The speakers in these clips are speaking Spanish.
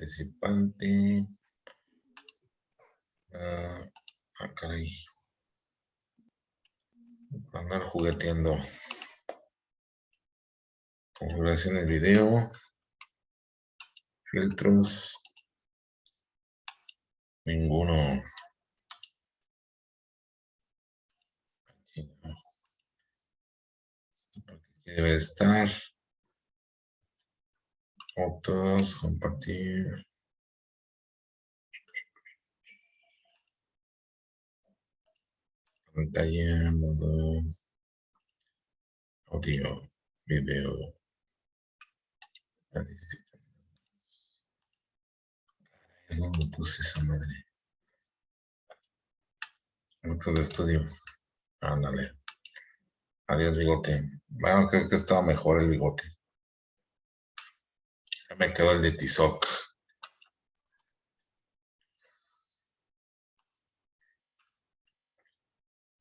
participante. Ah, ah, caray. Andar jugueteando. Configuración del video. Filtros. Ninguno. debe estar. Fotos, compartir. Pantalla, modo, audio, video. ¿Dónde puse esa madre? Fotos de estudio. Ándale. Adiós, bigote. Bueno, creo que estaba mejor el bigote. Ya me quedó el de Tizoc.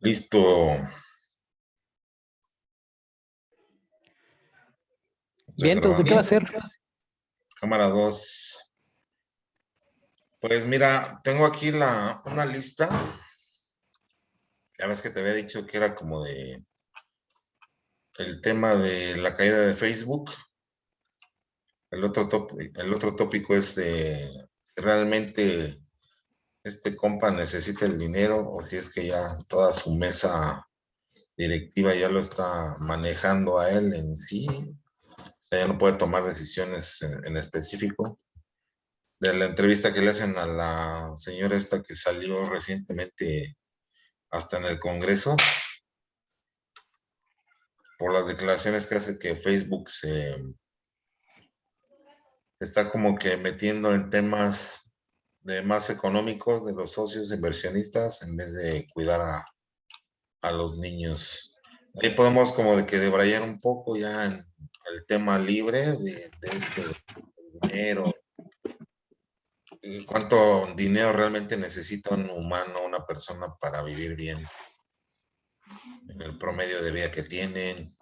Listo. Bien, entonces, ¿qué va a hacer? Cámara 2. Pues mira, tengo aquí la, una lista. Ya ves que te había dicho que era como de el tema de la caída de Facebook. El otro, el otro tópico es de realmente este compa necesita el dinero o si es que ya toda su mesa directiva ya lo está manejando a él en sí. O sea, ya no puede tomar decisiones en, específico. De la entrevista que le hacen a la señora esta que salió recientemente hasta en el Congreso, por las declaraciones que hace que Facebook se está como que metiendo en temas de más económicos de los socios inversionistas en vez de cuidar a, los niños. Ahí podemos como de que debrayar un poco ya en el tema libre de, de este dinero. Y cuánto dinero realmente necesita un humano, una persona para vivir bien. En el promedio de vida que tienen.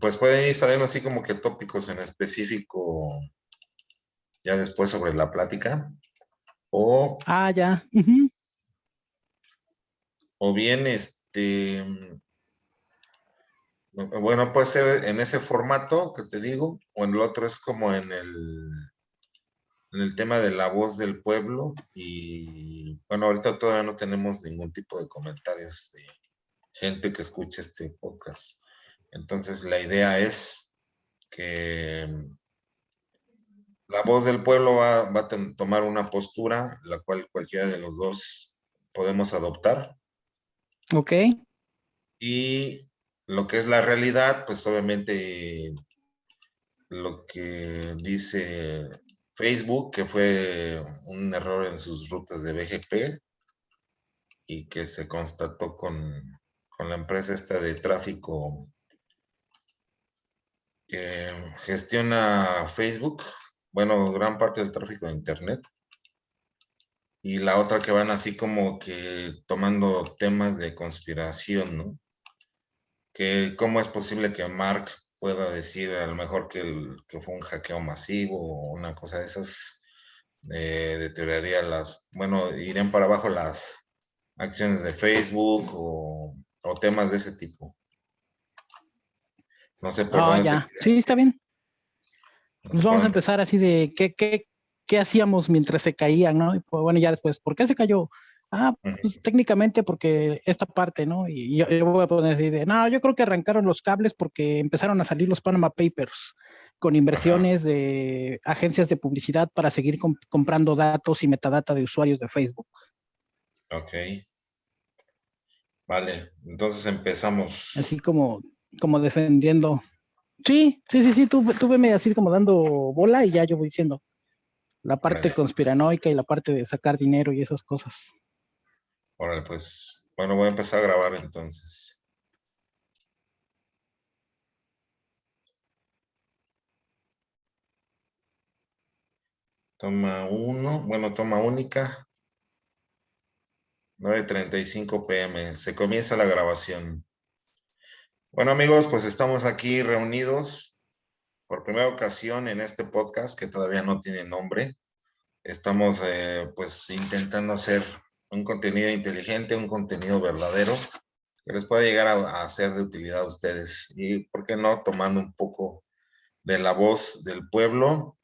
Pues pueden ir saliendo así como que tópicos en específico ya después sobre la plática. O, ah, ya. O bien, este, bueno, puede ser en ese formato que te digo, o en el otro es como en el, en el tema de la voz del pueblo. Y bueno, ahorita todavía no tenemos ningún tipo de comentarios de gente que escuche este podcast. Entonces la idea es que la voz del pueblo va, a tomar una postura, la cual cualquiera de los dos podemos adoptar. Ok. Y lo que es la realidad, pues obviamente lo que dice Facebook, que fue un error en sus rutas de BGP y que se constató con, con la empresa esta de tráfico que gestiona Facebook, bueno, gran parte del tráfico de Internet. Y la otra que van así como que tomando temas de conspiración, ¿no? Que cómo es posible que Mark pueda decir a lo mejor que, fue un hackeo masivo o una cosa de esas, eh, deterioraría las, bueno, irían para abajo las acciones de Facebook o, temas de ese tipo. No sé por oh, ya. Sí, está bien. Nos vamos a empezar así de qué, qué, qué hacíamos mientras se caían, ¿no? Y pues, bueno, ya después, ¿por qué se cayó? Ah, pues técnicamente porque esta parte, ¿no? Y yo, voy a poner así de, no, yo creo que arrancaron los cables porque empezaron a salir los Panama Papers con inversiones de agencias de publicidad para seguir comprando datos y metadata de usuarios de Facebook. Ok. Vale, entonces empezamos. Así como, como defendiendo Sí, sí, sí, sí, tú, tú veme así como dando bola y ya yo voy diciendo la parte conspiranoica y la parte de sacar dinero y esas cosas. Órale, pues, bueno, voy a empezar a grabar entonces. Toma uno, bueno, toma única. 9.35 pm, se comienza la grabación. Bueno amigos, pues estamos aquí reunidos por primera ocasión en este podcast que todavía no tiene nombre. Estamos eh, pues intentando hacer un contenido inteligente, un contenido verdadero que les pueda llegar a, ser de utilidad a ustedes y, ¿por qué no?, tomando un poco de la voz del pueblo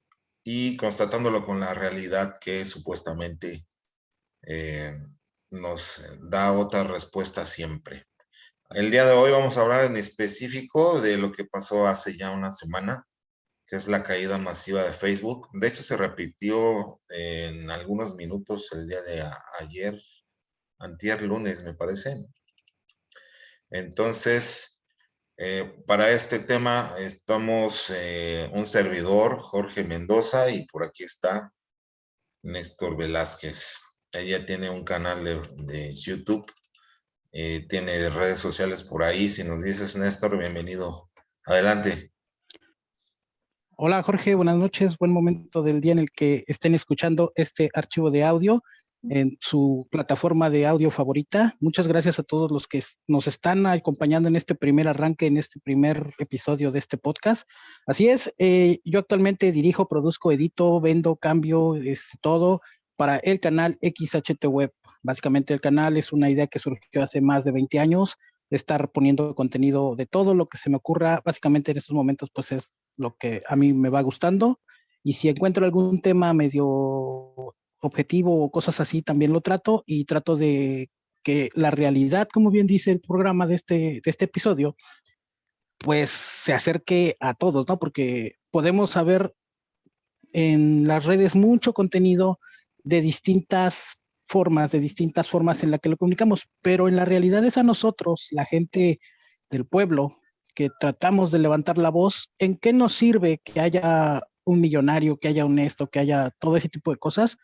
y constatándolo con la realidad que supuestamente eh, nos da otra respuesta siempre. El día de hoy vamos a hablar en específico de lo que pasó hace ya una semana, que es la caída masiva de Facebook. De hecho, se repitió en algunos minutos el día de ayer, antier lunes, me parece. Entonces, eh, para este tema estamos eh, un servidor, Jorge Mendoza, y por aquí está Néstor Velázquez. Ella tiene un canal de, YouTube, eh, tiene redes sociales por ahí. Si nos dices, Néstor, bienvenido. Adelante. Hola Jorge, buenas noches. Buen momento del día en el que estén escuchando este archivo de audio en su plataforma de audio favorita. Muchas gracias a todos los que nos están acompañando en este primer arranque, en este primer episodio de este podcast. Así es, eh, yo actualmente dirijo, produzco, edito, vendo, cambio, este, todo para el canal XHT Web. Básicamente el canal es una idea que surgió hace más de 20 años, de estar poniendo contenido de todo lo que se me ocurra. Básicamente en estos momentos pues es lo que a mí me va gustando. Y si encuentro algún tema medio objetivo o cosas así, también lo trato y trato de que la realidad, como bien dice el programa de este, de este episodio, pues se acerque a todos, ¿no? Porque podemos saber en las redes mucho contenido de distintas formas, de distintas formas en la que lo comunicamos, pero en la realidad es a nosotros, la gente del pueblo, que tratamos de levantar la voz, ¿en qué nos sirve que haya un millonario, que haya honesto, que haya todo ese tipo de cosas?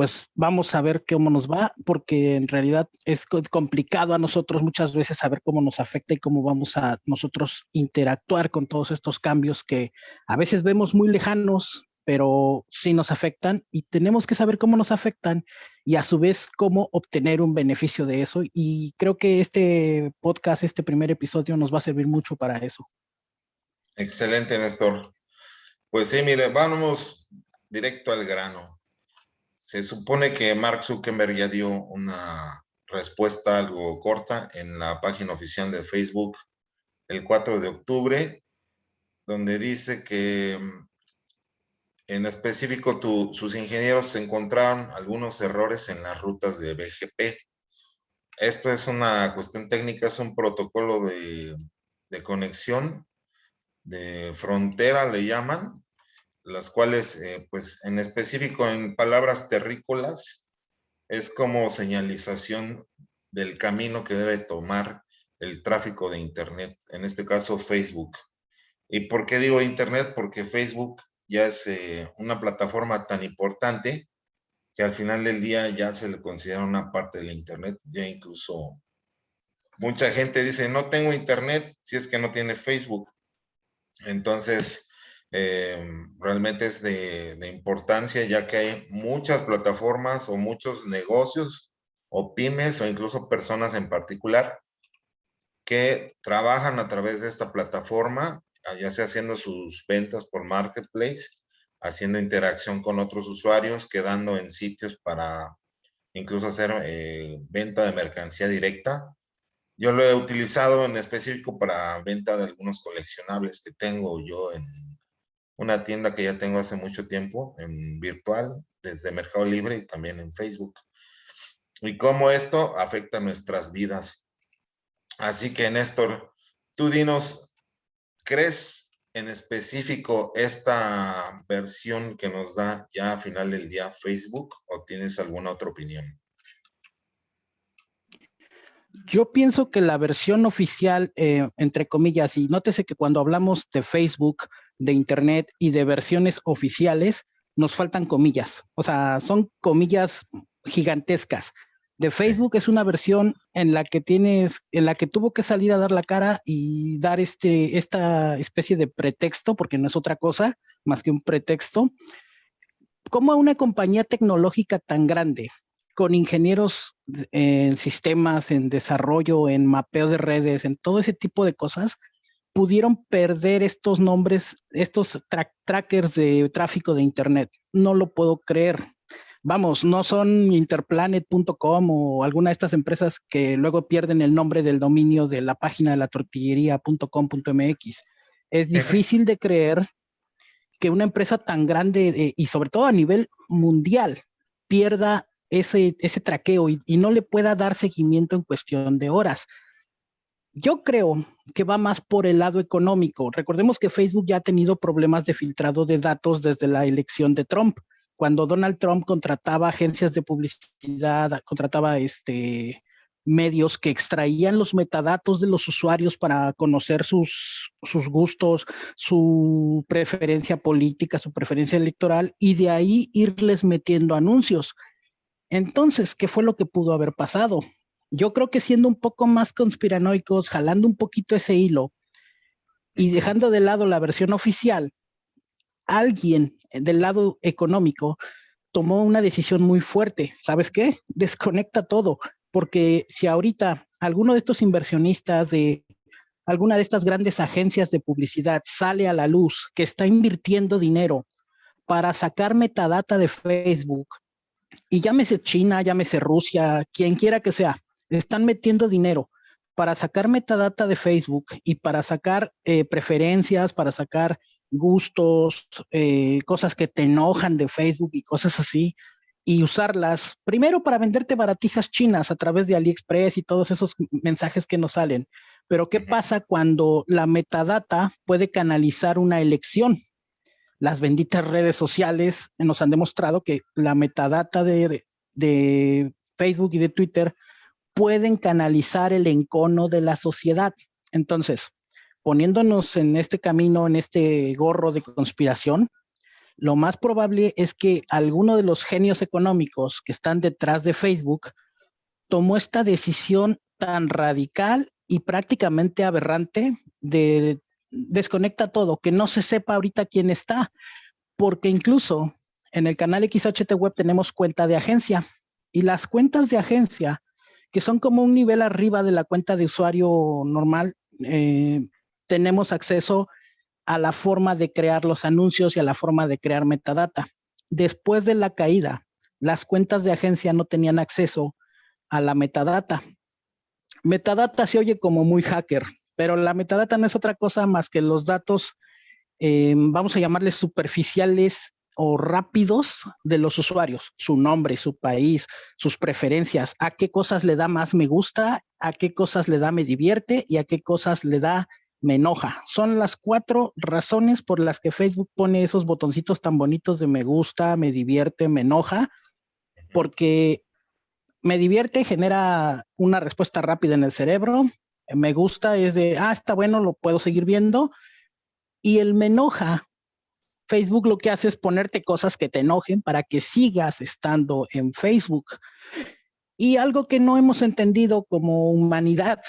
pues vamos a ver cómo nos va, porque en realidad es complicado a nosotros muchas veces saber cómo nos afecta y cómo vamos a nosotros interactuar con todos estos cambios que a veces vemos muy lejanos, pero sí nos afectan y tenemos que saber cómo nos afectan y a su vez cómo obtener un beneficio de eso. Y creo que este podcast, este primer episodio nos va a servir mucho para eso. Excelente, Néstor. Pues sí, mire, vamos directo al grano se supone que Mark Zuckerberg ya dio una respuesta algo corta en la página oficial de Facebook el 4 de octubre, donde dice que mm, en específico sus ingenieros encontraron algunos errores en las rutas de BGP. Esto es una cuestión técnica, es un protocolo de, conexión de frontera, le llaman, las cuales, eh, pues en específico en palabras terrícolas, es como señalización del camino que debe tomar el tráfico de Internet, en este caso Facebook. ¿Y por qué digo Internet? Porque Facebook ya es eh, una plataforma tan importante que al final del día ya se le considera una parte del Internet, ya incluso mucha gente dice, no tengo Internet si es que no tiene Facebook. Entonces, Em, realmente es de, importancia ya que hay muchas plataformas o muchos negocios o pymes o incluso personas en particular que trabajan a través de esta plataforma, ya sea haciendo sus ventas por marketplace, haciendo interacción con otros usuarios, quedando en sitios para incluso hacer eh, venta de mercancía directa. Yo lo he utilizado en específico para venta de algunos coleccionables que tengo yo en una tienda que ya tengo hace mucho tiempo en virtual, desde Mercado Libre y también en Facebook. Y cómo esto afecta nuestras vidas. Así que, Néstor, tú dinos, ¿crees en específico esta versión que nos da ya a final del día Facebook o tienes alguna otra opinión? Yo pienso que la versión oficial, eh, entre comillas, y nótese que cuando hablamos de Facebook, de Internet y de versiones oficiales, nos faltan comillas. O sea, son comillas gigantescas. De Facebook es una versión en la que tienes, en la que tuvo que salir a dar la cara y dar este, esta especie de pretexto, porque no es otra cosa más que un pretexto. ¿Cómo una compañía tecnológica tan grande, con ingenieros en sistemas, en desarrollo, en mapeo de redes, en todo ese tipo de cosas, pudieron perder estos nombres, estos trackers de tráfico de Internet. No lo puedo creer. Vamos, no son interplanet.com o alguna de estas empresas que luego pierden el nombre del dominio de la página de la tortillería.com.mx. Es difícil de creer que una empresa tan grande eh, y sobre todo a nivel mundial pierda ese, ese traqueo y, y no le pueda dar seguimiento en cuestión de horas. Yo creo que va más por el lado económico. Recordemos que Facebook ya ha tenido problemas de filtrado de datos desde la elección de Trump. Cuando Donald Trump contrataba agencias de publicidad, contrataba este, medios que extraían los metadatos de los usuarios para conocer sus, sus gustos, su preferencia política, su preferencia electoral, y de ahí irles metiendo anuncios. Entonces, ¿qué fue lo que pudo haber pasado? yo creo que siendo un poco más conspiranoicos, jalando un poquito ese hilo y dejando de lado la versión oficial, alguien del lado económico tomó una decisión muy fuerte. ¿Sabes qué? Desconecta todo, porque si ahorita alguno de estos inversionistas de alguna de estas grandes agencias de publicidad sale a la luz que está invirtiendo dinero para sacar metadata de Facebook, y llámese China, llámese Rusia, quien quiera que sea, están metiendo dinero para sacar metadata de Facebook y para sacar eh, preferencias, para sacar gustos, eh, cosas que te enojan de Facebook y cosas así, y usarlas primero para venderte baratijas chinas a través de AliExpress y todos esos mensajes que nos salen. Pero ¿qué pasa cuando la metadata puede canalizar una elección? Las benditas redes sociales nos han demostrado que la metadata de, de Facebook y de Twitter pueden canalizar el encono de la sociedad. Entonces, poniéndonos en este camino, en este gorro de conspiración, lo más probable es que alguno de los genios económicos que están detrás de Facebook tomó esta decisión tan radical y prácticamente aberrante de desconecta todo, que no se sepa ahorita quién está, porque incluso en el canal XHT Web tenemos cuenta de agencia y las cuentas de agencia que son como un nivel arriba de la cuenta de usuario normal, eh, tenemos acceso a la forma de crear los anuncios y a la forma de crear metadata. Después de la caída, las cuentas de agencia no tenían acceso a la metadata. Metadata se oye como muy hacker, pero la metadata no es otra cosa más que los datos, eh, vamos a llamarles superficiales o rápidos de los usuarios, su nombre, su país, sus preferencias, a qué cosas le da más me gusta, a qué cosas le da me divierte y a qué cosas le da me enoja. Son las cuatro razones por las que Facebook pone esos botoncitos tan bonitos de me gusta, me divierte, me enoja, porque me divierte, genera una respuesta rápida en el cerebro, me gusta es de, ah, está bueno, lo puedo seguir viendo, y el me enoja Facebook lo que hace es ponerte cosas que te enojen para que sigas estando en Facebook. Y algo que no hemos entendido como humanidad,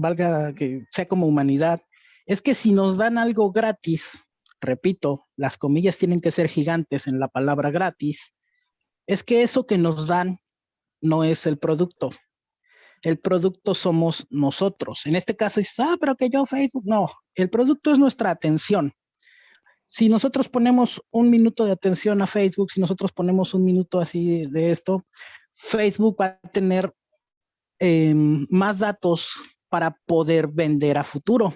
valga que sea como humanidad, es que si nos dan algo gratis, repito, las comillas tienen que ser gigantes en la palabra gratis, es que eso que nos dan no es el producto. El producto somos nosotros. En este caso dices, ah, pero que yo Facebook, no. El producto es nuestra atención si nosotros ponemos un minuto de atención a Facebook, si nosotros ponemos un minuto así de esto, Facebook va a tener em, más datos para poder vender a futuro.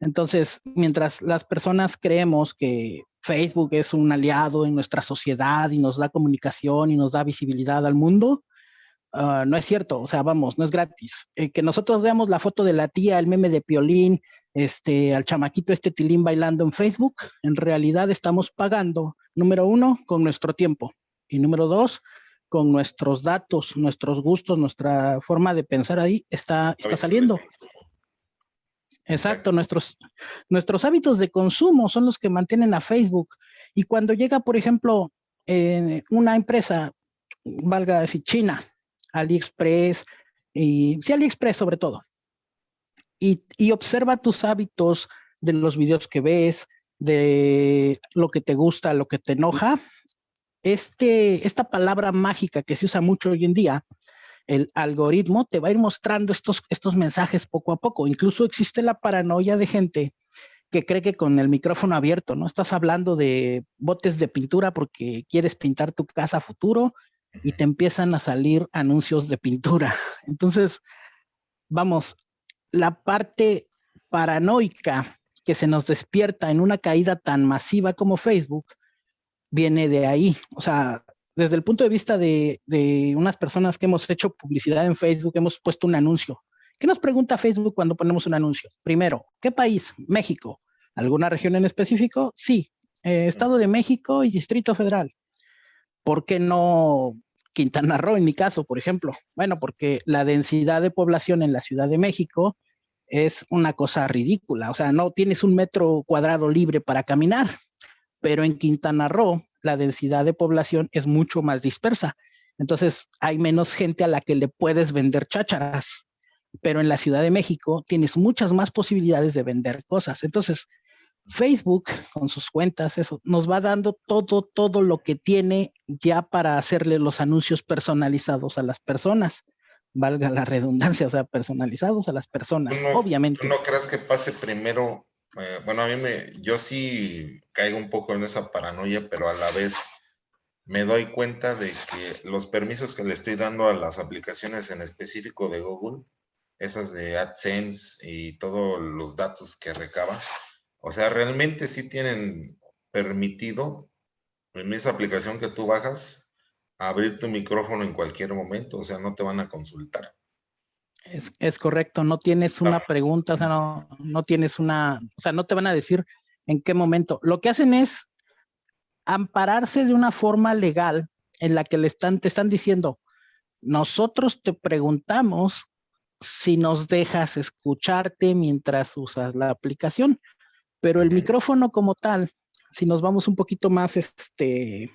Entonces, mientras las personas creemos que Facebook es un aliado en nuestra sociedad y nos da comunicación y nos da visibilidad al mundo, Ah, no es cierto, o sea, vamos, no es gratis. Eh, que nosotros veamos la foto de la tía, el meme de Piolín, este, al chamaquito este tilín bailando en Facebook, en realidad estamos pagando, número uno, con nuestro tiempo, y número dos, con nuestros datos, nuestros gustos, nuestra forma de pensar ahí está, está saliendo. Exacto, nuestros, nuestros hábitos de consumo son los que mantienen a Facebook. Y cuando llega, por ejemplo, eh, una empresa, valga decir China, AliExpress, y sí, AliExpress sobre todo. Y, y observa tus hábitos de los videos que ves, de lo que te gusta, lo que te enoja. Este, esta palabra mágica que se usa mucho hoy en día el algoritmo te va a ir mostrando estos, estos mensajes poco a poco. Incluso existe la paranoia de gente que cree que con el micrófono abierto, ¿no? Estás hablando de botes de pintura porque quieres pintar tu casa futuro y te empiezan a salir anuncios de pintura. Entonces, vamos, la parte paranoica que se nos despierta en una caída tan masiva como Facebook viene de ahí. O sea, desde el punto de vista de, unas personas que hemos hecho publicidad en Facebook, hemos puesto un anuncio. ¿Qué nos pregunta Facebook cuando ponemos un anuncio? Primero, ¿qué país? México. ¿Alguna región en específico? Sí. Eh, Estado de México y Distrito Federal. ¿Por qué no Quintana Roo en mi caso, por ejemplo? Bueno, porque la densidad de población en la Ciudad de México es una cosa ridícula. O sea, no tienes un metro cuadrado libre para caminar, pero en Quintana Roo la densidad de población es mucho más dispersa. Entonces hay menos gente a la que le puedes vender chácharas. Pero en la Ciudad de México tienes muchas más posibilidades de vender cosas. Entonces, Facebook con sus cuentas, eso nos va dando todo, todo lo que tiene ya para hacerle los anuncios personalizados a las personas. Valga la redundancia, o sea, personalizados a las personas, obviamente. ¿No crees que pase primero eh, bueno, a mí me, yo sí caigo un poco en esa paranoia, pero a la vez me doy cuenta de que los permisos que le estoy dando a las aplicaciones en específico de Google, esas de AdSense y todos los datos que recaba, o sea, realmente sí tienen permitido en esa aplicación que tú bajas abrir tu micrófono en cualquier momento, o sea, no te van a consultar. Es, correcto, no tienes una pregunta, o sea, no, no tienes una, o sea, no te van a decir en qué momento. Lo que hacen es ampararse de una forma legal en la que le están, te están diciendo, nosotros te preguntamos si nos dejas escucharte mientras usas la aplicación, pero el micrófono como tal, si nos vamos un poquito más este,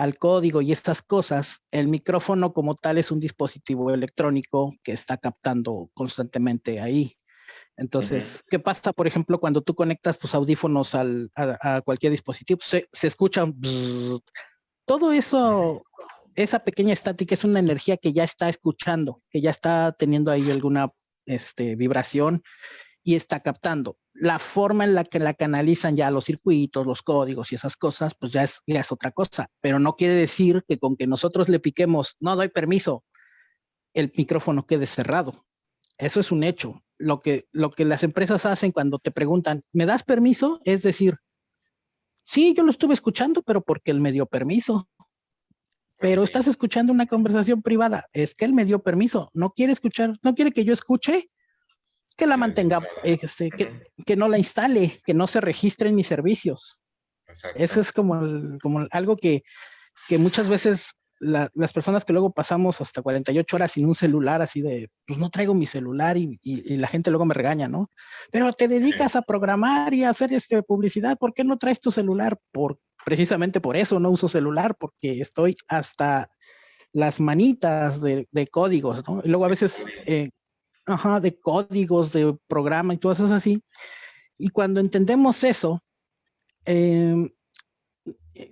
al código y estas cosas, el micrófono como tal es un dispositivo electrónico que está captando constantemente ahí. Entonces, ¿qué pasa, por ejemplo, cuando tú conectas tus audífonos al, a, cualquier dispositivo? Se, se escucha todo eso, esa pequeña estática es una energía que ya está escuchando, que ya está teniendo ahí alguna este, vibración y está captando. La forma en la que la canalizan ya los circuitos, los códigos y esas cosas, pues ya es, ya es otra cosa. Pero no quiere decir que con que nosotros le piquemos, no doy permiso, el micrófono quede cerrado. Eso es un hecho. Lo que, lo que las empresas hacen cuando te preguntan, ¿me das permiso? Es decir, sí, yo lo estuve escuchando, pero porque él me dio permiso. Pues pero estás escuchando una conversación privada. Es que él me dio permiso. No quiere escuchar, no quiere que yo escuche que la mantenga, este, que, que, no la instale, que no se registre en mis servicios. Eso es como, como algo que, que muchas veces las personas que luego pasamos hasta 48 horas sin un celular, así de, pues no traigo mi celular y, y, la gente luego me regaña, ¿no? Pero te dedicas a programar y a hacer este, publicidad, ¿por qué no traes tu celular? Por, precisamente por eso no uso celular, porque estoy hasta las manitas de, de códigos, ¿no? Y luego a veces eh, ajá, de códigos, de programa y todo eso así. Y cuando entendemos eso, em,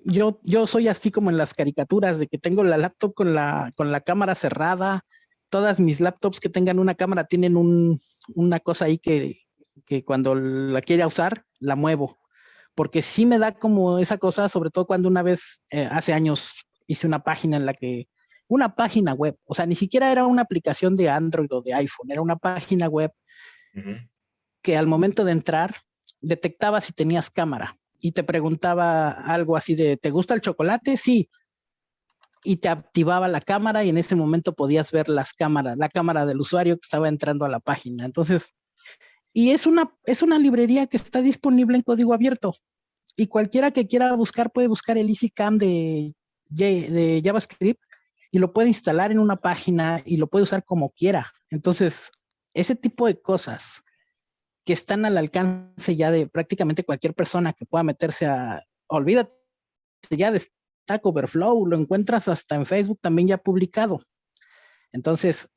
yo, yo soy así como en las caricaturas de que tengo la laptop con la, con la cámara cerrada. Todas mis laptops que tengan una cámara tienen un, una cosa ahí que, que cuando la quiera usar, la muevo. Porque sí me da como esa cosa, sobre todo cuando una vez, eh, hace años, hice una página en la que una página web, o sea, ni siquiera era una aplicación de Android o de iPhone, era una página web que al momento de entrar detectaba si tenías cámara y te preguntaba algo así de, ¿te gusta el chocolate? Sí. Y te activaba la cámara y en ese momento podías ver las cámaras, la cámara del usuario que estaba entrando a la página. Entonces, y es una, es una librería que está disponible en código abierto. Y cualquiera que quiera buscar puede buscar el EasyCam de, de JavaScript y lo puede instalar en una página y lo puede usar como quiera. Entonces, ese tipo de cosas que están al alcance ya de prácticamente cualquier persona que pueda meterse a, olvídate ya de Stack Overflow, lo encuentras hasta en Facebook también ya publicado. Entonces,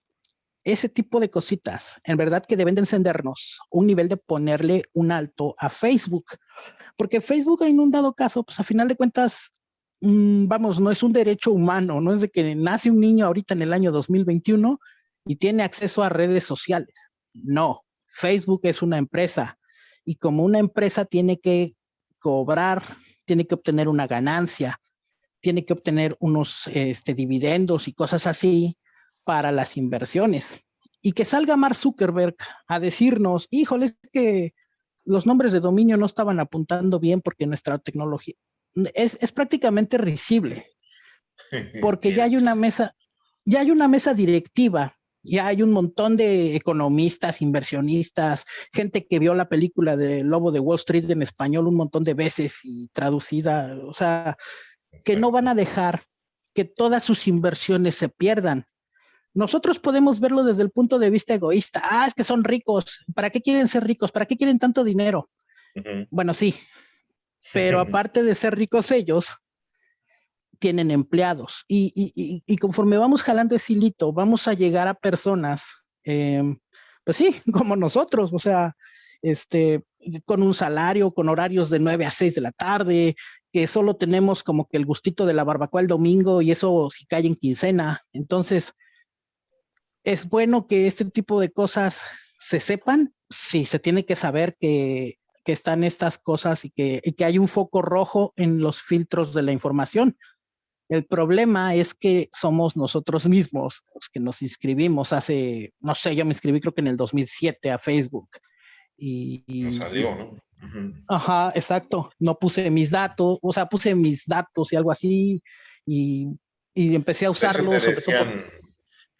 ese tipo de cositas, en verdad que deben de encendernos un nivel de ponerle un alto a Facebook, porque Facebook en un dado caso, pues a final de cuentas, vamos, no es un derecho humano, no es de que nace un niño ahorita en el año 2021 y tiene acceso a redes sociales. No, Facebook es una empresa y como una empresa tiene que cobrar, tiene que obtener una ganancia, tiene que obtener unos este, dividendos y cosas así para las inversiones. Y que salga Mark Zuckerberg a decirnos, híjole, es que los nombres de dominio no estaban apuntando bien porque nuestra tecnología es, es prácticamente risible. Porque ya hay una mesa, ya hay una mesa directiva ya hay un montón de economistas, inversionistas, gente que vio la película de Lobo de Wall Street en español un montón de veces y traducida, o sea, que no van a dejar que todas sus inversiones se pierdan. Nosotros podemos verlo desde el punto de vista egoísta. Ah, es que son ricos. ¿Para qué quieren ser ricos? ¿Para qué quieren tanto dinero? Bueno, sí. Pero aparte de ser ricos ellos, tienen empleados. Y, conforme vamos jalando ese hilito, vamos a llegar a personas, em, pues sí, como nosotros, o sea, este, con un salario, con horarios de 9 a 6 de la tarde, que solo tenemos como que el gustito de la barbacoa el domingo y eso si cae en quincena. Entonces, es bueno que este tipo de cosas se sepan. Sí, se tiene que saber que, que están estas cosas y que, y que hay un foco rojo en los filtros de la información. El problema es que somos nosotros mismos los que nos inscribimos hace, no sé, yo me inscribí creo que en el 2007 a Facebook. Y, no salió, ¿no? Ajá, exacto. No puse mis datos, o sea, puse mis datos y algo así y, y empecé a usarlos. Te decían,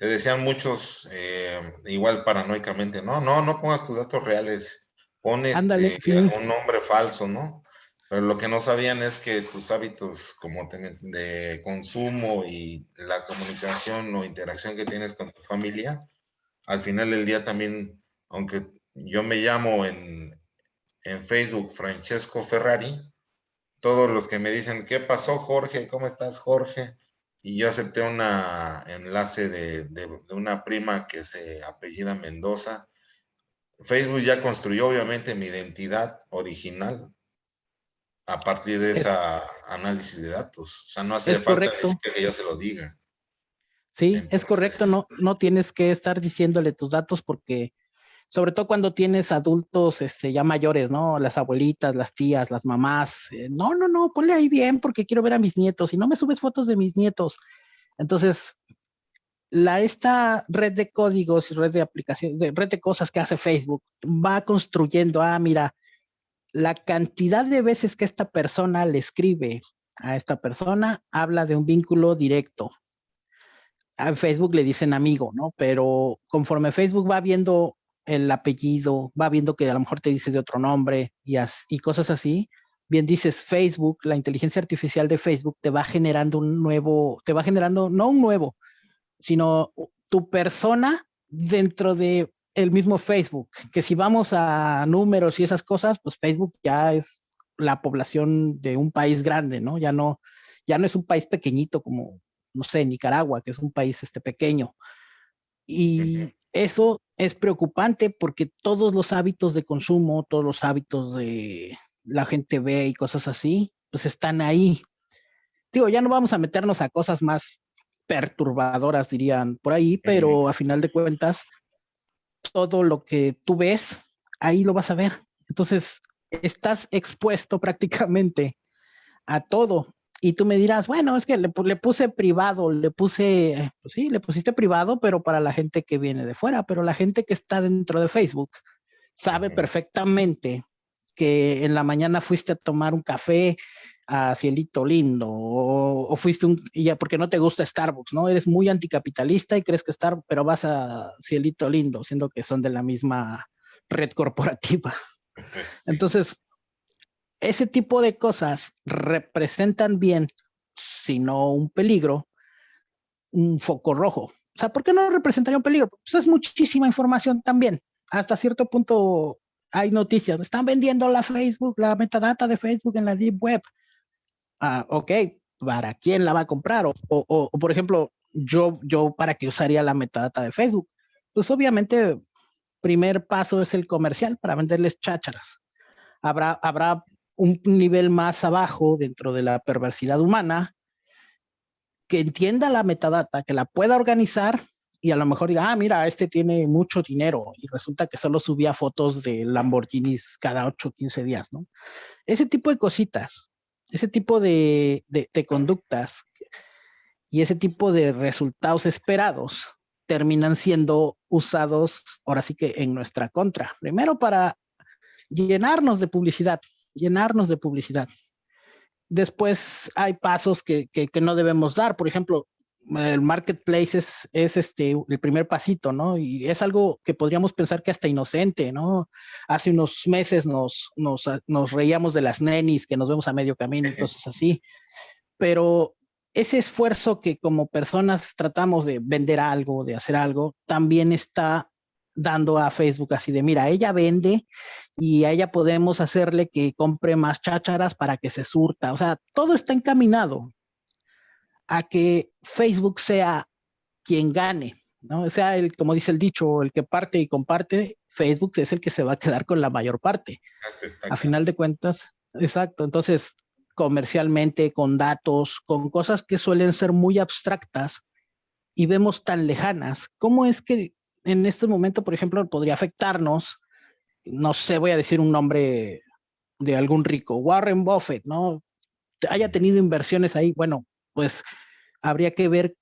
te decían muchos, eh, igual paranoicamente, no, no, no pongas tus datos reales, este, un nombre falso, ¿no? Pero lo que no sabían es que tus hábitos como tienes de consumo y la comunicación o interacción que tienes con tu familia, al final del día también, aunque yo me llamo en, en Facebook Francesco Ferrari, todos los que me dicen, ¿qué pasó Jorge? ¿Cómo estás Jorge? Y yo acepté un enlace de, de, de una prima que se apellida Mendoza. Facebook ya construyó obviamente mi identidad original, a partir de ese análisis de datos. O sea, no hace falta que yo se lo diga. Sí, es correcto, no, no tienes que estar diciéndole tus datos porque, sobre todo cuando tienes adultos este, ya mayores, ¿no? Las abuelitas, las tías, las mamás. Eh, no, no, no, ponle ahí bien porque quiero ver a mis nietos y no me subes fotos de mis nietos. Entonces, la, esta red de códigos y red de aplicaciones, de red de cosas que hace Facebook va construyendo, ah, mira, la cantidad de veces que esta persona le escribe a esta persona habla de un vínculo directo. A Facebook le dicen amigo, ¿no? Pero conforme Facebook va viendo el apellido, va viendo que a lo mejor te dice de otro nombre y, y cosas así, bien dices Facebook, la inteligencia artificial de Facebook te va generando un nuevo, te va generando, no un nuevo, sino tu persona dentro de el mismo Facebook, que si vamos a números y esas cosas, pues Facebook ya es la población de un país grande, ¿no? Ya no, ya no es un país pequeñito como, no sé, Nicaragua, que es un país este pequeño. Y eso es preocupante porque todos los hábitos de consumo, todos los hábitos de la gente ve y cosas así, pues están ahí. Digo, ya no vamos a meternos a cosas más perturbadoras, dirían por ahí, pero a final de cuentas, todo lo que tú ves, ahí lo vas a ver. Entonces, estás expuesto prácticamente a todo. Y tú me dirás, bueno, es que le, puse privado, le puse, pues sí, le pusiste privado, pero para la gente que viene de fuera, pero la gente que está dentro de Facebook sabe perfectamente que en la mañana fuiste a tomar un café a Cielito Lindo o, fuiste un, ya porque no te gusta Starbucks, ¿no? Eres muy anticapitalista y crees que Starbucks, pero vas a Cielito Lindo, siendo que son de la misma red corporativa. Entonces, ese tipo de cosas representan bien, si no un peligro, un foco rojo. O sea, ¿por qué no representaría un peligro? Pues es muchísima información también. Hasta cierto punto hay noticias. Están vendiendo la Facebook, la metadata de Facebook en la Deep Web ah, ok, ¿para quién la va a comprar? O, o, por ejemplo, yo, yo, ¿para qué usaría la metadata de Facebook? Pues obviamente, primer paso es el comercial para venderles chácharas. Habrá, habrá un nivel más abajo dentro de la perversidad humana, que entienda la metadata, que la pueda organizar y a lo mejor diga, ah, mira, este tiene mucho dinero y resulta que solo subía fotos de Lamborghinis cada 8 o 15 días, ¿no? Ese tipo de cositas, ese tipo de, de conductas y ese tipo de resultados esperados terminan siendo usados ahora sí que en nuestra contra. Primero para llenarnos de publicidad, llenarnos de publicidad. Después hay pasos que, que, no debemos dar. Por ejemplo, el marketplace es, es, este, el primer pasito, ¿no? Y es algo que podríamos pensar que hasta inocente, ¿no? Hace unos meses nos, nos, nos reíamos de las nenis que nos vemos a medio camino y cosas así. Pero ese esfuerzo que como personas tratamos de vender algo, de hacer algo, también está dando a Facebook así de, mira, ella vende y a ella podemos hacerle que compre más chácharas para que se surta. O sea, todo está encaminado a que Facebook sea quien gane, ¿no? O sea, el, como dice el dicho, el que parte y comparte, Facebook es el que se va a quedar con la mayor parte. A final de cuentas, exacto. Entonces, comercialmente, con datos, con cosas que suelen ser muy abstractas y vemos tan lejanas. ¿Cómo es que en este momento, por ejemplo, podría afectarnos? No sé, voy a decir un nombre de algún rico, Warren Buffett, ¿no? Haya tenido inversiones ahí, bueno, pues habría que ver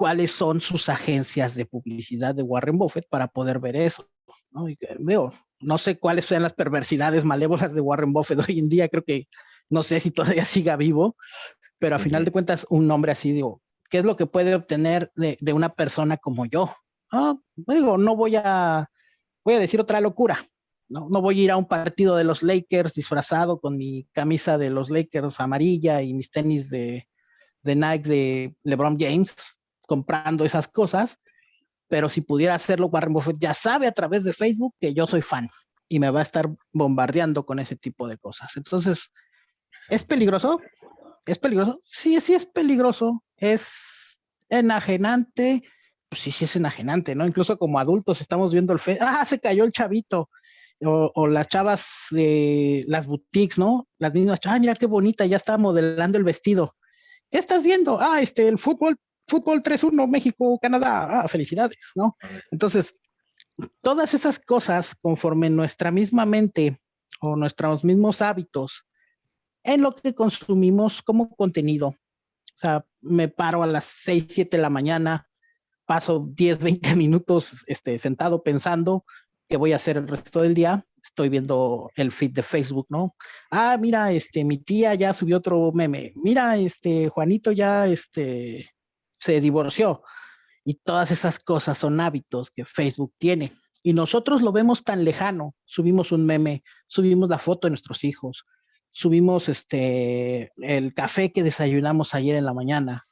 cuáles son sus agencias de publicidad de Warren Buffett para poder ver eso. ¿no? Y, veo, no sé cuáles sean las perversidades malévolas de Warren Buffett hoy en día, creo que no sé si todavía siga vivo, pero a final de cuentas un nombre así, digo, ¿qué es lo que puede obtener de, una persona como yo? Ah, digo, no voy a, voy a decir otra locura, no, no voy a ir a un partido de los Lakers disfrazado con mi camisa de los Lakers amarilla y mis tenis de, de Nike de LeBron James, comprando esas cosas, pero si pudiera hacerlo, Warren Buffett ya sabe a través de Facebook que yo soy fan y me va a estar bombardeando con ese tipo de cosas. Entonces, ¿Es peligroso? ¿Es peligroso? Sí, sí es peligroso. Es enajenante. Pues sí, sí es enajenante, ¿no? Incluso como adultos estamos viendo el fe. ¡Ah, se cayó el chavito! O, las chavas de las boutiques, ¿no? Las mismas, ¡ah, mira qué bonita! Ya está modelando el vestido. ¿Qué estás viendo? Ah, este, el fútbol, fútbol 3-1, México, Canadá. Ah, felicidades, ¿no? Entonces, todas esas cosas, conforme nuestra misma mente o nuestros mismos hábitos en lo que consumimos como contenido. O sea, me paro a las 6, 7 de la mañana, paso 10, 20 minutos este, sentado pensando qué voy a hacer el resto del día. Estoy viendo el feed de Facebook, ¿no? Ah, mira, este, mi tía ya subió otro meme. Mira, este, Juanito ya, este, se divorció. Y todas esas cosas son hábitos que Facebook tiene. Y nosotros lo vemos tan lejano. Subimos un meme, subimos la foto de nuestros hijos, subimos este, el café que desayunamos ayer en la mañana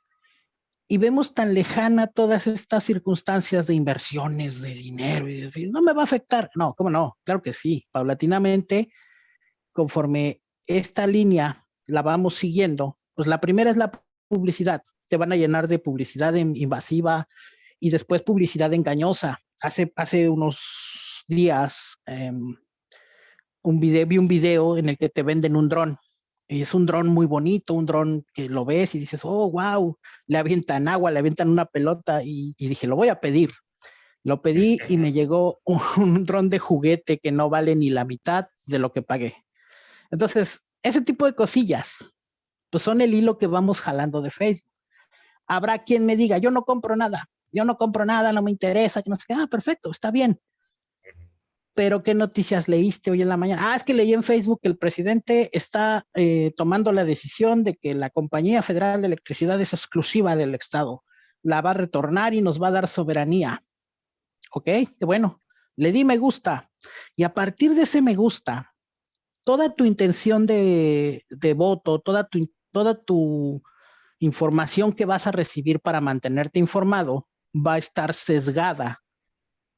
y vemos tan lejana todas estas circunstancias de inversiones, de dinero, y decir, no me va a afectar. No, ¿cómo no? Claro que sí. Paulatinamente, conforme esta línea la vamos siguiendo, pues la primera es la publicidad. Te van a llenar de publicidad invasiva y después publicidad engañosa. Hace, hace unos días em, un video, vi un video en el que te venden un dron. Y es un dron muy bonito, un dron que lo ves y dices, oh, wow, le avientan agua, le avientan una pelota y, dije, lo voy a pedir. Lo pedí y me llegó un, dron de juguete que no vale ni la mitad de lo que pagué. Entonces, ese tipo de cosillas, pues son el hilo que vamos jalando de Facebook. Habrá quien me diga, yo no compro nada, yo no compro nada, no me interesa, que no sé qué, ah, perfecto, está bien pero ¿qué noticias leíste hoy en la mañana? Ah, es que leí en Facebook que el presidente está eh, tomando la decisión de que la Compañía Federal de Electricidad es exclusiva del Estado. La va a retornar y nos va a dar soberanía. Ok, bueno. Le di me gusta. Y a partir de ese me gusta, toda tu intención de, voto, toda tu información que vas a recibir para mantenerte informado va a estar sesgada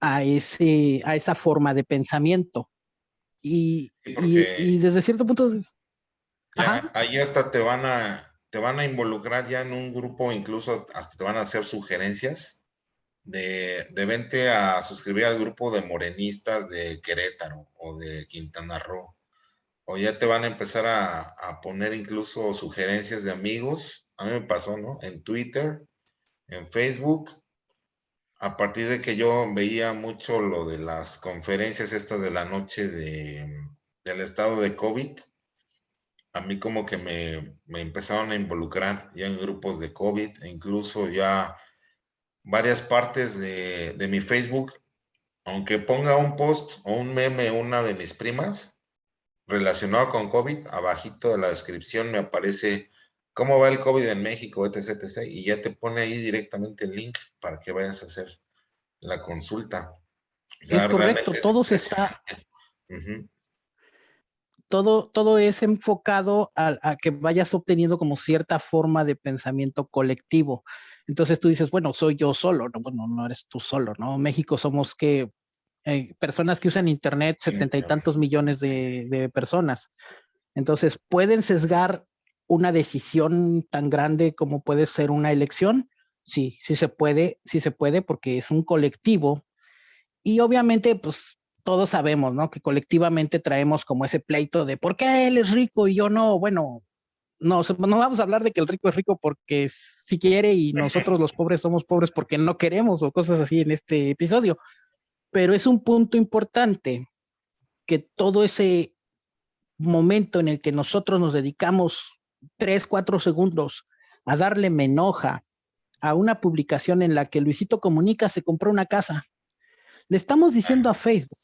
a, ese, a esa forma de pensamiento. Y, y, desde cierto punto... ahí hasta te van, a, te van a involucrar ya en un grupo, incluso hasta te van a hacer sugerencias de, de vente a suscribir al grupo de morenistas de Querétaro o de Quintana Roo o ya te van a empezar a, a, poner incluso sugerencias de amigos. A mí me pasó, ¿no? En Twitter, en Facebook, a partir de que yo veía mucho lo de las conferencias estas de la noche de, del estado de COVID, a mí como que me, me, empezaron a involucrar ya en grupos de COVID, e incluso ya varias partes de, de mi Facebook, aunque ponga un post o un meme una de mis primas relacionado con COVID, abajito de la descripción me aparece cómo va el COVID en México, etc, etc. Y ya te pone ahí directamente el link para que vayas a hacer la consulta. es correcto, todo se está... todo, todo es enfocado a, que vayas obteniendo como cierta forma de pensamiento colectivo. Entonces tú dices, bueno, soy yo solo, no, bueno, no eres tú solo, ¿no? México somos que eh, personas que usan internet, setenta y tantos millones de, de personas. Entonces pueden sesgar una decisión tan grande como puede ser una elección? Sí, sí se puede, sí se puede porque es un colectivo y obviamente pues todos sabemos, ¿no? Que colectivamente traemos como ese pleito de ¿por qué él es rico y yo no? Bueno, no, no vamos a hablar de que el rico es rico porque si quiere y nosotros los pobres somos pobres porque no queremos o cosas así en este episodio. Pero es un punto importante que todo ese momento en el que nosotros nos dedicamos tres, cuatro segundos a darle me enoja a una publicación en la que Luisito Comunica se compró una casa. Le estamos diciendo a Facebook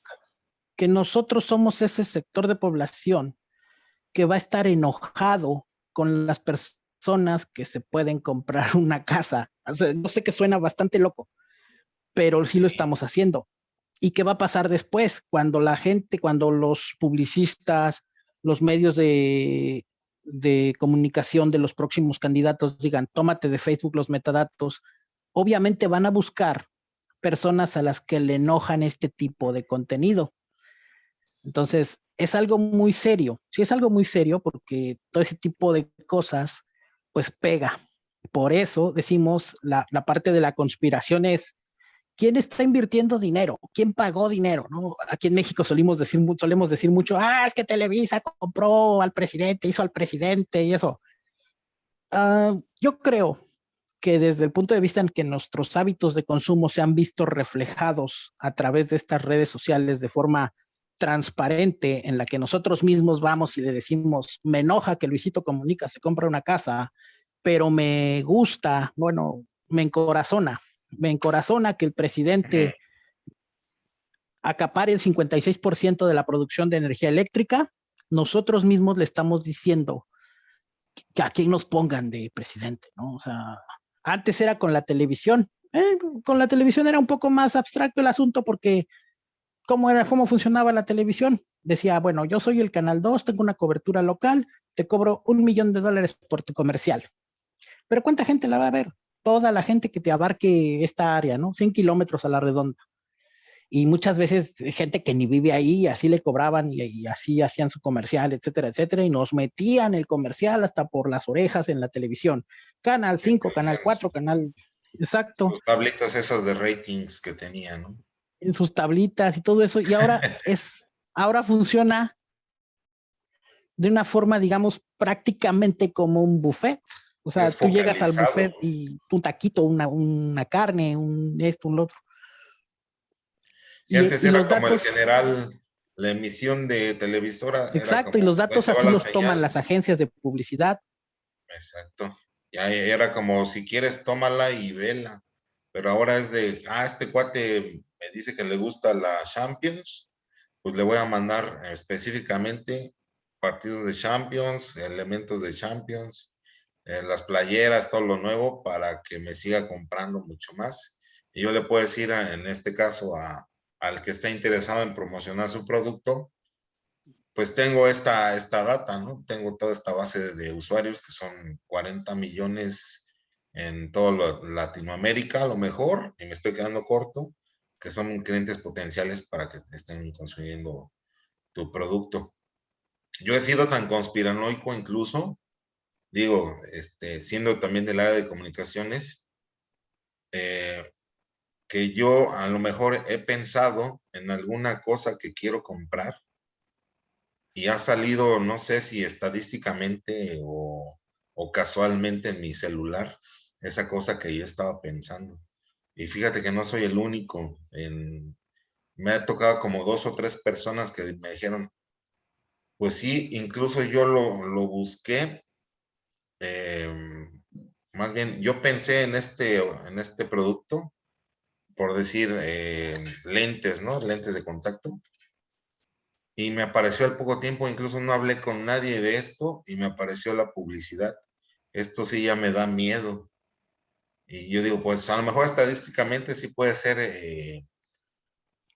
que nosotros somos ese sector de población que va a estar enojado con las personas que se pueden comprar una casa. no sé que suena bastante loco, pero sí lo estamos haciendo. ¿Y qué va a pasar después? Cuando la gente, cuando los publicistas, los medios de de comunicación de los próximos candidatos digan, tómate de Facebook los metadatos, obviamente van a buscar personas a las que le enojan este tipo de contenido. Entonces, es algo muy serio. Sí, es algo muy serio porque todo ese tipo de cosas, pues pega. Por eso decimos, la, la parte de la conspiración es, ¿quién está invirtiendo dinero? ¿Quién pagó dinero? Aquí en México solemos decir, mucho, ah, es que Televisa compró al presidente, hizo al presidente y eso. Uh, yo creo que desde el punto de vista en que nuestros hábitos de consumo se han visto reflejados a través de estas redes sociales de forma transparente en la que nosotros mismos vamos y le decimos, me enoja que Luisito Comunica se compra una casa, pero me gusta, bueno, me encorazona me encorazona que el presidente acapare el 56% de la producción de energía eléctrica, nosotros mismos le estamos diciendo que a quién nos pongan de presidente, ¿no? O sea, antes era con la televisión, eh, con la televisión era un poco más abstracto el asunto porque ¿cómo, era, cómo funcionaba la televisión? Decía, bueno, yo soy el Canal 2, tengo una cobertura local, te cobro un millón de dólares por tu comercial. Pero ¿cuánta gente la va a ver? Toda la gente que te abarque esta área, ¿no? 100 kilómetros a la redonda. Y muchas veces gente que ni vive ahí, así le cobraban y, así hacían su comercial, etcétera, etcétera, y nos metían el comercial hasta por las orejas en la televisión. Canal 5, Canal 4, Canal... Exacto. Sus tablitas esas de ratings que tenían, ¿no? En sus tablitas y todo eso. Y ahora es, ahora funciona de una forma, digamos, prácticamente como un buffet. O sea, tú llegas al buffet y un taquito, una, una carne, un esto, un otro. Y, antes era como el general, la emisión de televisora. Exacto, y los datos así los toman las agencias de publicidad. Exacto. Ya era como, si quieres, tómala y vela. Pero ahora es de, ah, este cuate me dice que le gusta la Champions, pues le voy a mandar específicamente partidos de Champions, elementos de Champions, eh, las playeras, todo lo nuevo para que me siga comprando mucho más. Y yo le puedo decir en este caso al que está interesado en promocionar su producto, pues tengo esta, esta data, ¿no? Tengo toda esta base de usuarios que son 40 millones en toda Latinoamérica, a lo mejor, y me estoy quedando corto, que son clientes potenciales para que estén consumiendo tu producto. Yo he sido tan conspiranoico incluso digo, este, siendo también del área de comunicaciones, eh, que yo a lo mejor he pensado en alguna cosa que quiero comprar y ha salido, no sé si estadísticamente o, o casualmente en mi celular, esa cosa que yo estaba pensando. Y fíjate que no soy el único. En, me ha tocado como dos o tres personas que me dijeron, pues sí, incluso yo lo, busqué. Em, más bien, yo pensé en este, en este producto, por decir, eh, lentes, ¿no? Lentes de contacto. Y me apareció al poco tiempo, incluso no hablé con nadie de esto y me apareció la publicidad. Esto sí ya me da miedo. Y yo digo, pues a lo mejor estadísticamente sí puede ser eh,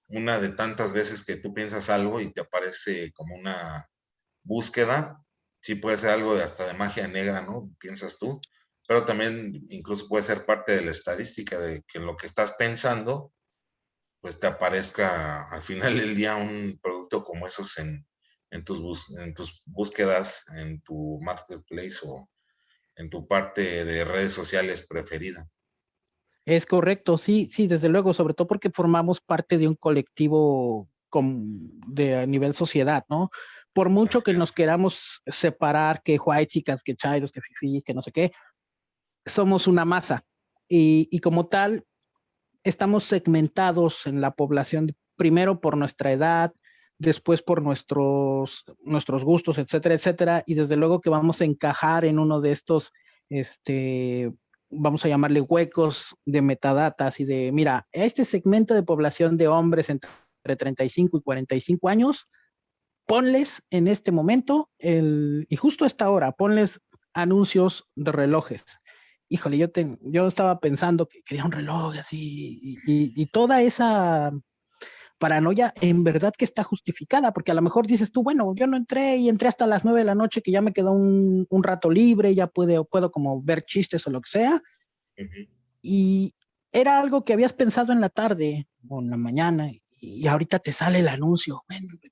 una de tantas veces que tú piensas algo y te aparece como una búsqueda. Sí puede ser algo de hasta de magia negra, ¿no? Piensas tú. Pero también incluso puede ser parte de la estadística de que lo que estás pensando, pues te aparezca al final del día un producto como esos en, en, tus, en tus búsquedas, en tu marketplace o, en tu parte de redes sociales preferida. Es correcto, sí, sí, desde luego, sobre todo porque formamos parte de un colectivo de a nivel sociedad, ¿no? Por mucho que nos queramos separar, que white que chairos, que fifis, que no sé qué, somos una masa. Y, y como tal, estamos segmentados en la población, primero por nuestra edad, después por nuestros, nuestros gustos, etcétera, etcétera, y desde luego que vamos a encajar en uno de estos, este, vamos a llamarle huecos de metadatas y de, mira, este segmento de población de hombres entre 35 y 45 años, ponles en este momento, el, y justo a esta hora, ponles anuncios de relojes. Híjole, yo, te, yo estaba pensando que quería un reloj así, y toda esa paranoia en verdad que está justificada, porque a lo mejor dices tú, bueno, yo no entré y entré hasta las nueve de la noche que ya me quedó un, rato libre, ya puedo, puedo como ver chistes o lo que sea. Y era algo que habías pensado en la tarde o en la mañana y ahorita te sale el anuncio.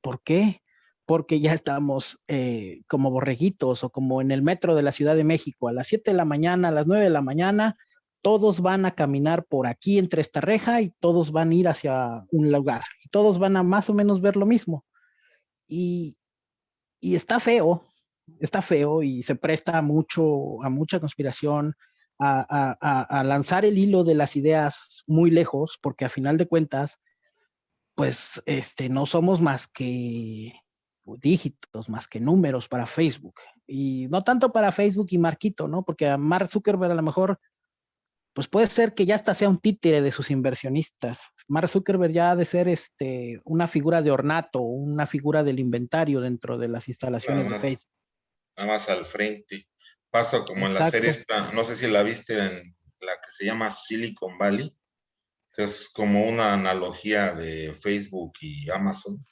¿Por qué? Porque ya estamos eh, como borreguitos o como en el metro de la Ciudad de México a las 7 de la mañana, a las 9 de la mañana, todos van a caminar por aquí entre esta reja y todos van a ir hacia un lugar y todos van a más o menos ver lo mismo. Y, está feo, está feo y se presta mucho a mucha conspiración, a, lanzar el hilo de las ideas muy lejos, porque a final de cuentas, pues este, no somos más que dígitos, más que números para Facebook. Y no tanto para Facebook y Marquito, ¿no? Porque a Mark Zuckerberg a lo mejor pues puede ser que ya hasta sea un títere de sus inversionistas. Mark Zuckerberg ya ha de ser este, una figura de ornato, una figura del inventario dentro de las instalaciones de Facebook. Nada más al frente. Pasa como en la serie esta, no sé si la viste en la que se llama Silicon Valley, que es como una analogía de Facebook y Amazon,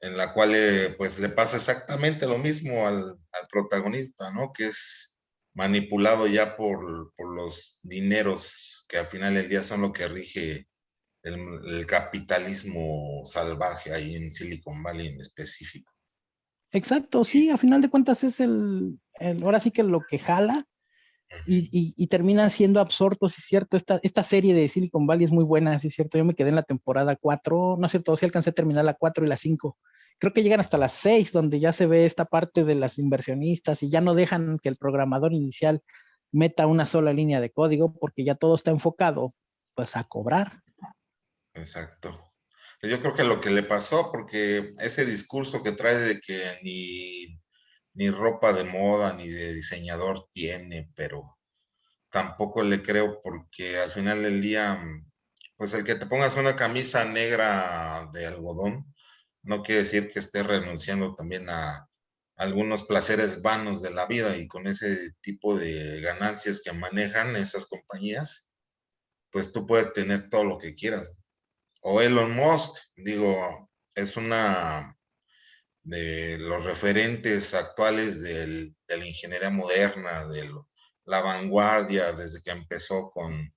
en la cual eh, pues le pasa exactamente lo mismo al, protagonista, ¿no? Que es manipulado ya por, los dineros que al final del día son lo que rige el, capitalismo salvaje ahí en Silicon Valley en específico. Exacto, sí, a final de cuentas es el, ahora sí que lo que jala y, y, terminan siendo absortos, es cierto, esta, esta serie de Silicon Valley es muy buena, es cierto, yo me quedé en la temporada 4, no es cierto, sí alcancé a terminar la 4 y la 5, creo que llegan hasta las seis, donde ya se ve esta parte de las inversionistas y ya no dejan que el programador inicial meta una sola línea de código porque ya todo está enfocado pues a cobrar. Exacto. Yo creo que lo que le pasó, porque ese discurso que trae de que ni, ni ropa de moda ni de diseñador tiene, pero tampoco le creo porque al final del día, pues el que te pongas una camisa negra de algodón, no quiere decir que esté renunciando también a algunos placeres vanos de la vida y con ese tipo de ganancias que manejan esas compañías, pues tú puedes tener todo lo que quieras. O Elon Musk, digo, es una de los referentes actuales de la ingeniería moderna, de la vanguardia, desde que empezó con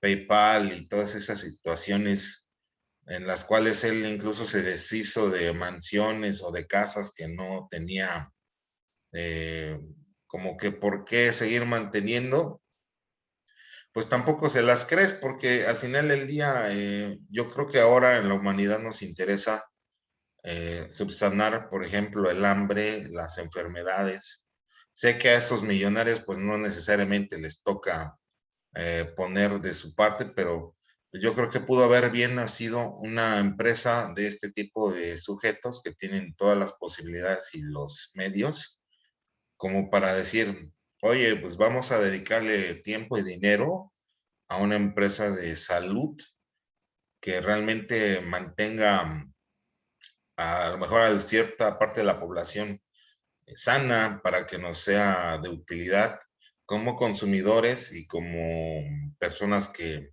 PayPal y todas esas situaciones en las cuales él incluso se deshizo de mansiones o de casas que no tenía eh, como que por qué seguir manteniendo, pues tampoco se las crees porque al final del día eh, yo creo que ahora en la humanidad nos interesa eh, subsanar, por ejemplo, el hambre, las enfermedades. Sé que a esos millonarios pues no necesariamente les toca eh, poner de su parte, pero yo creo que pudo haber bien nacido una empresa de este tipo de sujetos que tienen todas las posibilidades y los medios como para decir, oye, pues vamos a dedicarle tiempo y dinero a una empresa de salud que realmente mantenga a lo mejor a cierta parte de la población sana para que nos sea de utilidad como consumidores y como personas que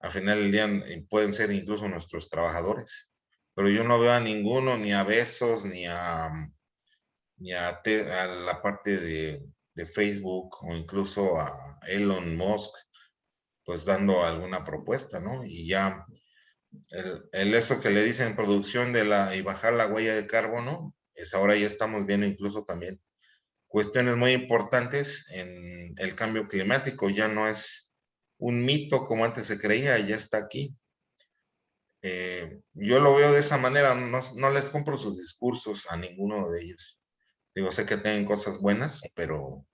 al final del día pueden ser incluso nuestros trabajadores. Pero yo no veo a ninguno, ni a Besos, ni a, ni a, la parte de, de, Facebook o incluso a Elon Musk, pues dando alguna propuesta, ¿no? Y ya el, eso que le dicen producción de la y bajar la huella de carbono, es ahora ya estamos viendo incluso también cuestiones muy importantes en el cambio climático, ya no es un mito como antes se creía, ya está aquí. Eh, yo lo veo de esa manera, no, no, les compro sus discursos a ninguno de ellos. Digo, sé que tienen cosas buenas, pero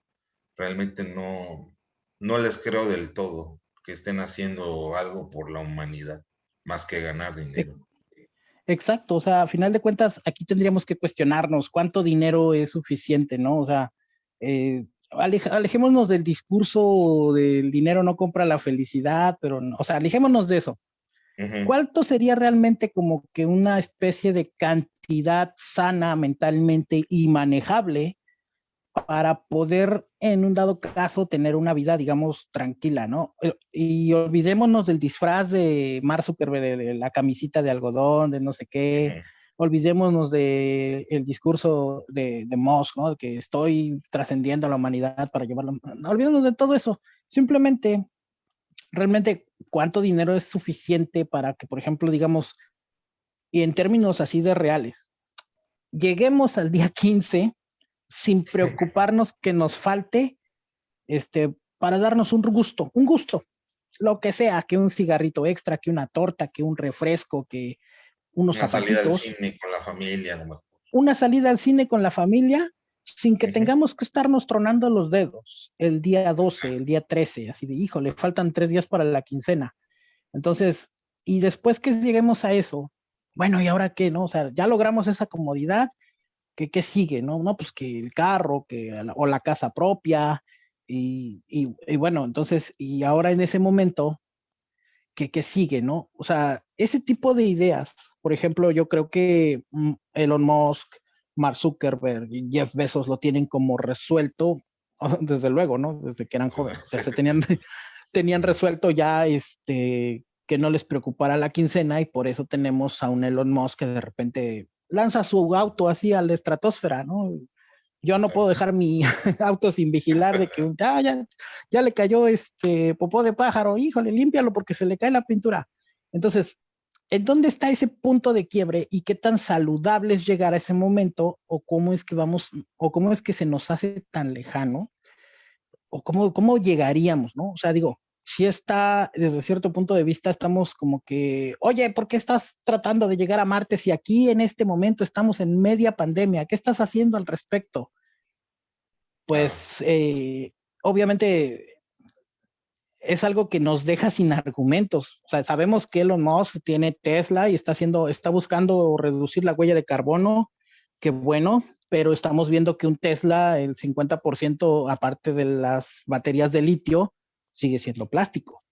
realmente no, no les creo del todo que estén haciendo algo por la humanidad más que ganar dinero. Exacto, o sea, a final de cuentas, aquí tendríamos que cuestionarnos cuánto dinero es suficiente, ¿no? O sea, eh, alejémonos del discurso del dinero no compra la felicidad, pero, no, o sea, alejémonos de eso. ¿Cuánto sería realmente como que una especie de cantidad sana mentalmente y manejable para poder en un dado caso tener una vida, digamos, tranquila, ¿no? Eh, y olvidémonos del disfraz de Mar Zuckerberg, de la camisita de algodón, de no sé qué. Olvidémonos del el discurso de, de Musk, ¿no? Que estoy trascendiendo a la humanidad para llevarlo. No, olvidémonos de todo eso. Simplemente, realmente, ¿cuánto dinero es suficiente para que, por ejemplo, digamos, y en términos así de reales, lleguemos al día 15 sin preocuparnos que nos falte este, para darnos un gusto, un gusto, lo que sea, que un cigarrito extra, que una torta, que un refresco, que unos una salida al cine con la familia. Una salida al cine con la familia sin que tengamos que estarnos tronando los dedos el día 12, el día 13, así de, hijo, le faltan tres días para la quincena. Entonces, y después que lleguemos a eso, bueno, ¿y ahora qué? No, o sea, ya logramos esa comodidad, ¿qué, qué sigue? No, no, pues que el carro, que, o la casa propia, y, y, bueno, entonces, y ahora en ese momento, ¿qué, ¿qué, sigue, no? O sea, ese tipo de ideas, por ejemplo, yo creo que mm, Elon Musk, Mark Zuckerberg y Jeff Bezos lo tienen como resuelto, desde luego, ¿no? Desde que eran jóvenes, tenían, tenían resuelto ya este que no les preocupara la quincena y por eso tenemos a un Elon Musk que de repente lanza su auto así a la estratosfera, ¿no? Yo no puedo dejar mi auto sin vigilar de que ah, ya, ya le cayó este popó de pájaro, híjole, límpialo porque se le cae la pintura. Entonces, ¿en dónde está ese punto de quiebre y qué tan saludable es llegar a ese momento o cómo es que vamos, o cómo es que se nos hace tan lejano? ¿O cómo, cómo llegaríamos, no? O sea, digo, si está, desde cierto punto de vista, estamos como que, oye, ¿por qué estás tratando de llegar a Marte si aquí en este momento estamos en media pandemia? ¿Qué estás haciendo al respecto? Pues eh, obviamente es algo que nos deja sin argumentos. O sea, sabemos que Elon Musk tiene Tesla y está haciendo, está buscando reducir la huella de carbono, que bueno, pero estamos viendo que un Tesla, el 50% aparte de las baterías de litio, sigue siendo plástico.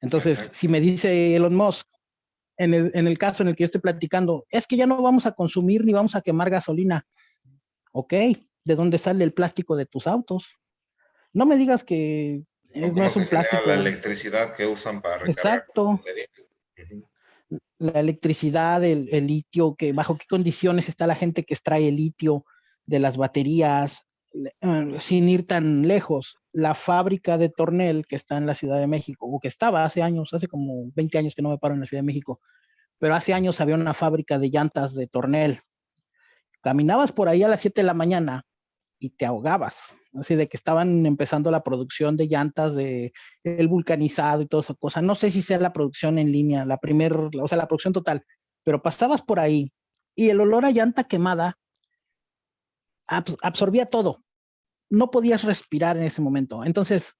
Entonces, si me dice Elon Musk, en el, caso en el que yo estoy platicando, es que ya no vamos a consumir ni vamos a quemar gasolina. Ok, ¿de dónde sale el plástico de tus autos? No me digas que no es un plástico. La electricidad que usan para Exacto. La electricidad, el, el, litio, que bajo qué condiciones está la gente que extrae el litio de las baterías, eh, sin ir tan lejos, la fábrica de Tornel que está en la Ciudad de México, o que estaba hace años, hace como 20 años que no me paro en la Ciudad de México, pero hace años había una fábrica de llantas de Tornel. Caminabas por ahí a las 7 de la mañana y te ahogabas, así de que estaban empezando la producción de llantas, de el vulcanizado y toda esa cosa. No sé si sea la producción en línea, la primera, o sea, la producción total, pero pasabas por ahí y el olor a llanta quemada absorbía todo. No podías respirar en ese momento. Entonces,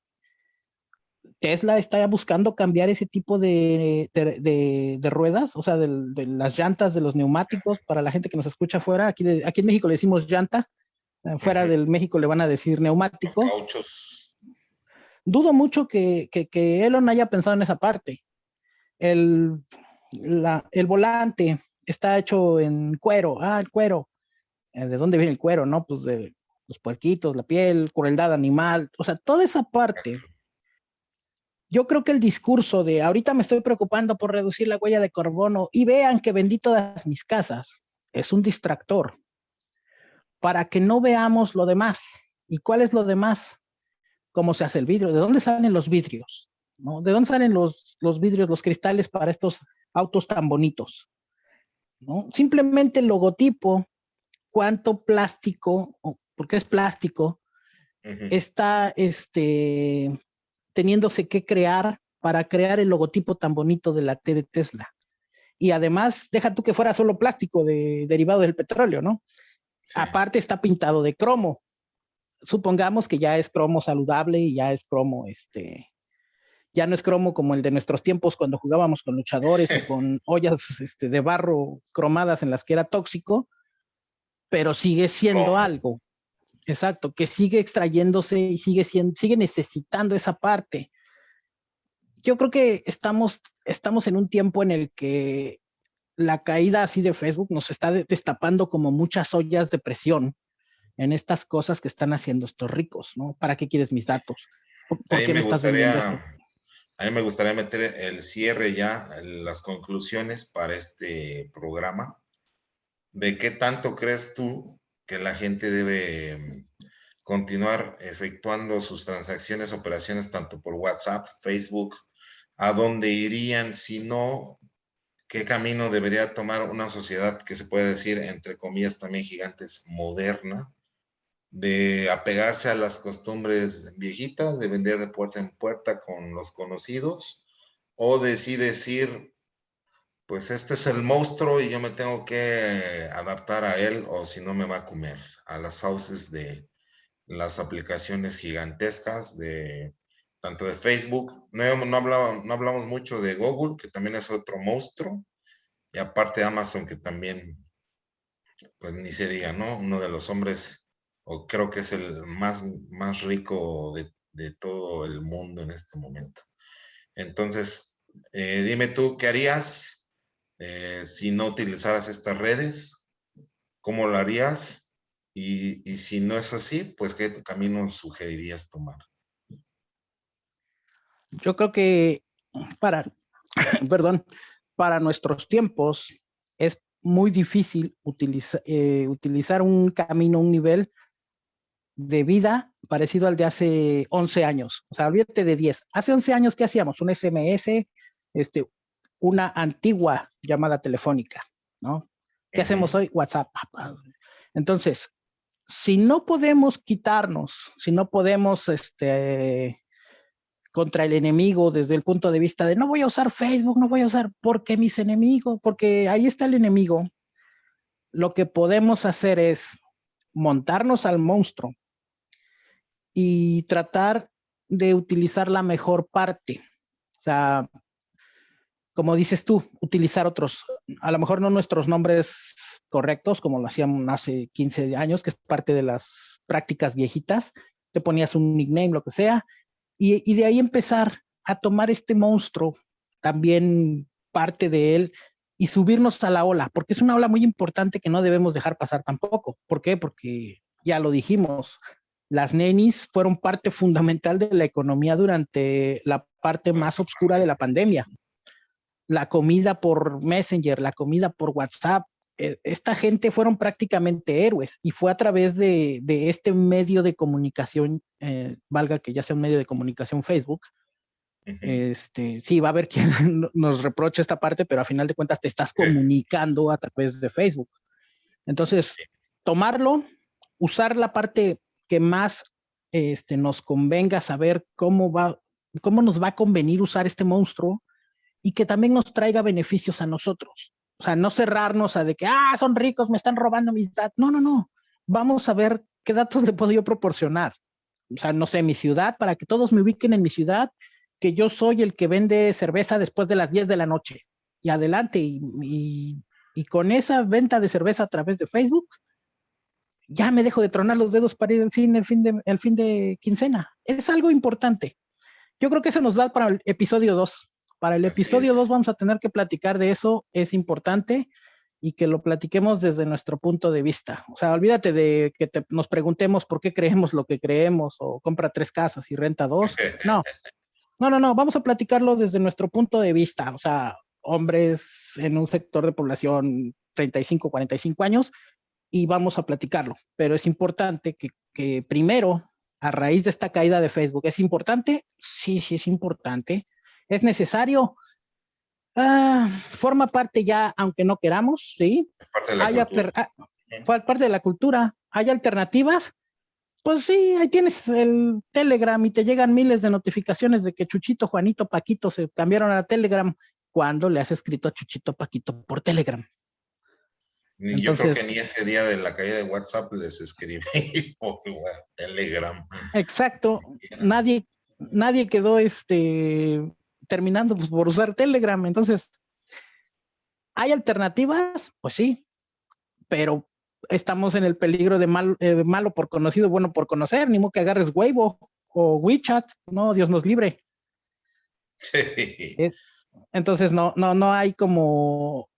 Tesla está buscando cambiar ese tipo de, de, ruedas, o sea, de, las llantas de los neumáticos para la gente que nos escucha afuera. Aquí, aquí en México le decimos llanta, eh, fuera del México le van a decir neumático. Dudo mucho que, que, Elon haya pensado en esa parte. El, el volante está hecho en cuero. Ah, el cuero. Eh, ¿De dónde viene el cuero? No, pues de los puerquitos, la piel, crueldad animal. O sea, toda esa parte yo creo que el discurso de ahorita me estoy preocupando por reducir la huella de carbono y vean que vendí todas mis casas es un distractor para que no veamos lo demás. ¿Y cuál es lo demás? ¿Cómo se hace el vidrio? ¿De dónde salen los vidrios? ¿No? ¿De dónde salen los, los vidrios, los cristales para estos autos tan bonitos? ¿No? Simplemente el logotipo, cuánto plástico, porque es plástico, está este, teniéndose que crear para crear el logotipo tan bonito de la T de Tesla. Y además, deja tú que fuera solo plástico de, derivado del petróleo, ¿no? Aparte está pintado de cromo. Supongamos que ya es cromo saludable y ya es cromo, este, ya no es cromo como el de nuestros tiempos cuando jugábamos con luchadores o con ollas este, de barro cromadas en las que era tóxico, pero sigue siendo algo. Exacto, que sigue extrayéndose y sigue, siendo, sigue necesitando esa parte. Yo creo que estamos, estamos en un tiempo en el que la caída así de Facebook nos está destapando como muchas ollas de presión en estas cosas que están haciendo estos ricos, ¿no? ¿Para qué quieres mis datos? ¿Por qué me, estás vendiendo esto? A mí me gustaría meter el cierre ya, las conclusiones para este programa. ¿De qué tanto crees tú que la gente debe continuar efectuando sus transacciones, operaciones tanto por WhatsApp, Facebook, a dónde irían, si no, qué camino debería tomar una sociedad que se puede decir, entre comillas, también gigantes, moderna, de apegarse a las costumbres viejitas, de vender de puerta en puerta con los conocidos, o de sí pues este es el monstruo y yo me tengo que adaptar a él o si no me va a comer a las fauces de las aplicaciones gigantescas de tanto de Facebook. No, no, no hablamos mucho de Google, que también es otro monstruo. Y aparte Amazon, que también, pues ni se diga, ¿no? Uno de los hombres, o creo que es el más, más rico de, de todo el mundo en este momento. Entonces, eh, dime tú, ¿qué harías? Eh, si no utilizaras estas redes, ¿cómo lo harías? Y, si no es así, pues ¿qué camino sugerirías tomar? Yo creo que para, perdón, para nuestros tiempos es muy difícil eh, utilizar un camino, un nivel de vida parecido al de hace 11 años. O sea, olvídate de 10. Hace 11 años, ¿qué hacíamos? Un SMS, este, una antigua llamada telefónica, ¿no? ¿Qué hacemos hoy? WhatsApp. Entonces, si no podemos quitarnos, si no podemos, este, contra el enemigo desde el punto de vista de no voy a usar Facebook, no voy a usar, porque mis enemigos, porque ahí está el enemigo, lo que podemos hacer es montarnos al monstruo y tratar de utilizar la mejor parte. O sea, como dices tú, utilizar otros, a lo mejor no nuestros nombres correctos, como lo hacían hace 15 años, que es parte de las prácticas viejitas, te ponías un nickname, lo que sea, y, de ahí empezar a tomar este monstruo, también parte de él, y subirnos a la ola, porque es una ola muy importante que no debemos dejar pasar tampoco. ¿Por qué? Porque ya lo dijimos, las nenis fueron parte fundamental de la economía durante la parte más oscura de la pandemia la comida por Messenger, la comida por WhatsApp. Eh, esta gente fueron prácticamente héroes y fue a través de, este medio de comunicación, eh, valga que ya sea un medio de comunicación Facebook. este, sí, va a haber quien nos reproche esta parte, pero a final de cuentas te estás comunicando a través de Facebook. Entonces, tomarlo, usar la parte que más este, nos convenga saber cómo va, cómo nos va a convenir usar este monstruo y que también nos traiga beneficios a nosotros. O sea, no cerrarnos a de que, ah, son ricos, me están robando mis datos. No, no, no. Vamos a ver qué datos le puedo yo proporcionar. O sea, no sé, mi ciudad, para que todos me ubiquen en mi ciudad, que yo soy el que vende cerveza después de las 10 de la noche. Y adelante, y, y con esa venta de cerveza a través de Facebook, ya me dejo de tronar los dedos para ir al cine el fin de, el fin de quincena. Es algo importante. Yo creo que eso nos da para el episodio 2. Para el episodio 2 vamos a tener que platicar de eso, es importante y que lo platiquemos desde nuestro punto de vista. O sea, olvídate de que nos preguntemos por qué creemos lo que creemos o compra tres casas y renta dos. No, no, no, no, vamos a platicarlo desde nuestro punto de vista. O sea, hombres en un sector de población 35, 45 años y vamos a platicarlo. Pero es importante que, que primero, a raíz de esta caída de Facebook, ¿es importante? Sí, sí es importante es necesario. Ah, forma parte ya, aunque no queramos, ¿sí? Parte de la Hay ah, parte de la cultura. ¿Hay alternativas? Pues sí, ahí tienes el Telegram y te llegan miles de notificaciones de que Chuchito, Juanito, Paquito se cambiaron a Telegram cuando le has escrito a Chuchito, Paquito por Telegram. Ni, yo creo que ni ese día de la caída de WhatsApp les escribí por Telegram. Exacto. Nadie, nadie quedó este terminando pues, por usar Telegram. Entonces, ¿hay alternativas? Pues sí, pero estamos en el peligro de, mal, eh, malo por conocido, bueno por conocer, ni modo que agarres Weibo o WeChat, no, Dios nos libre. Sí. Entonces, no, no, no hay como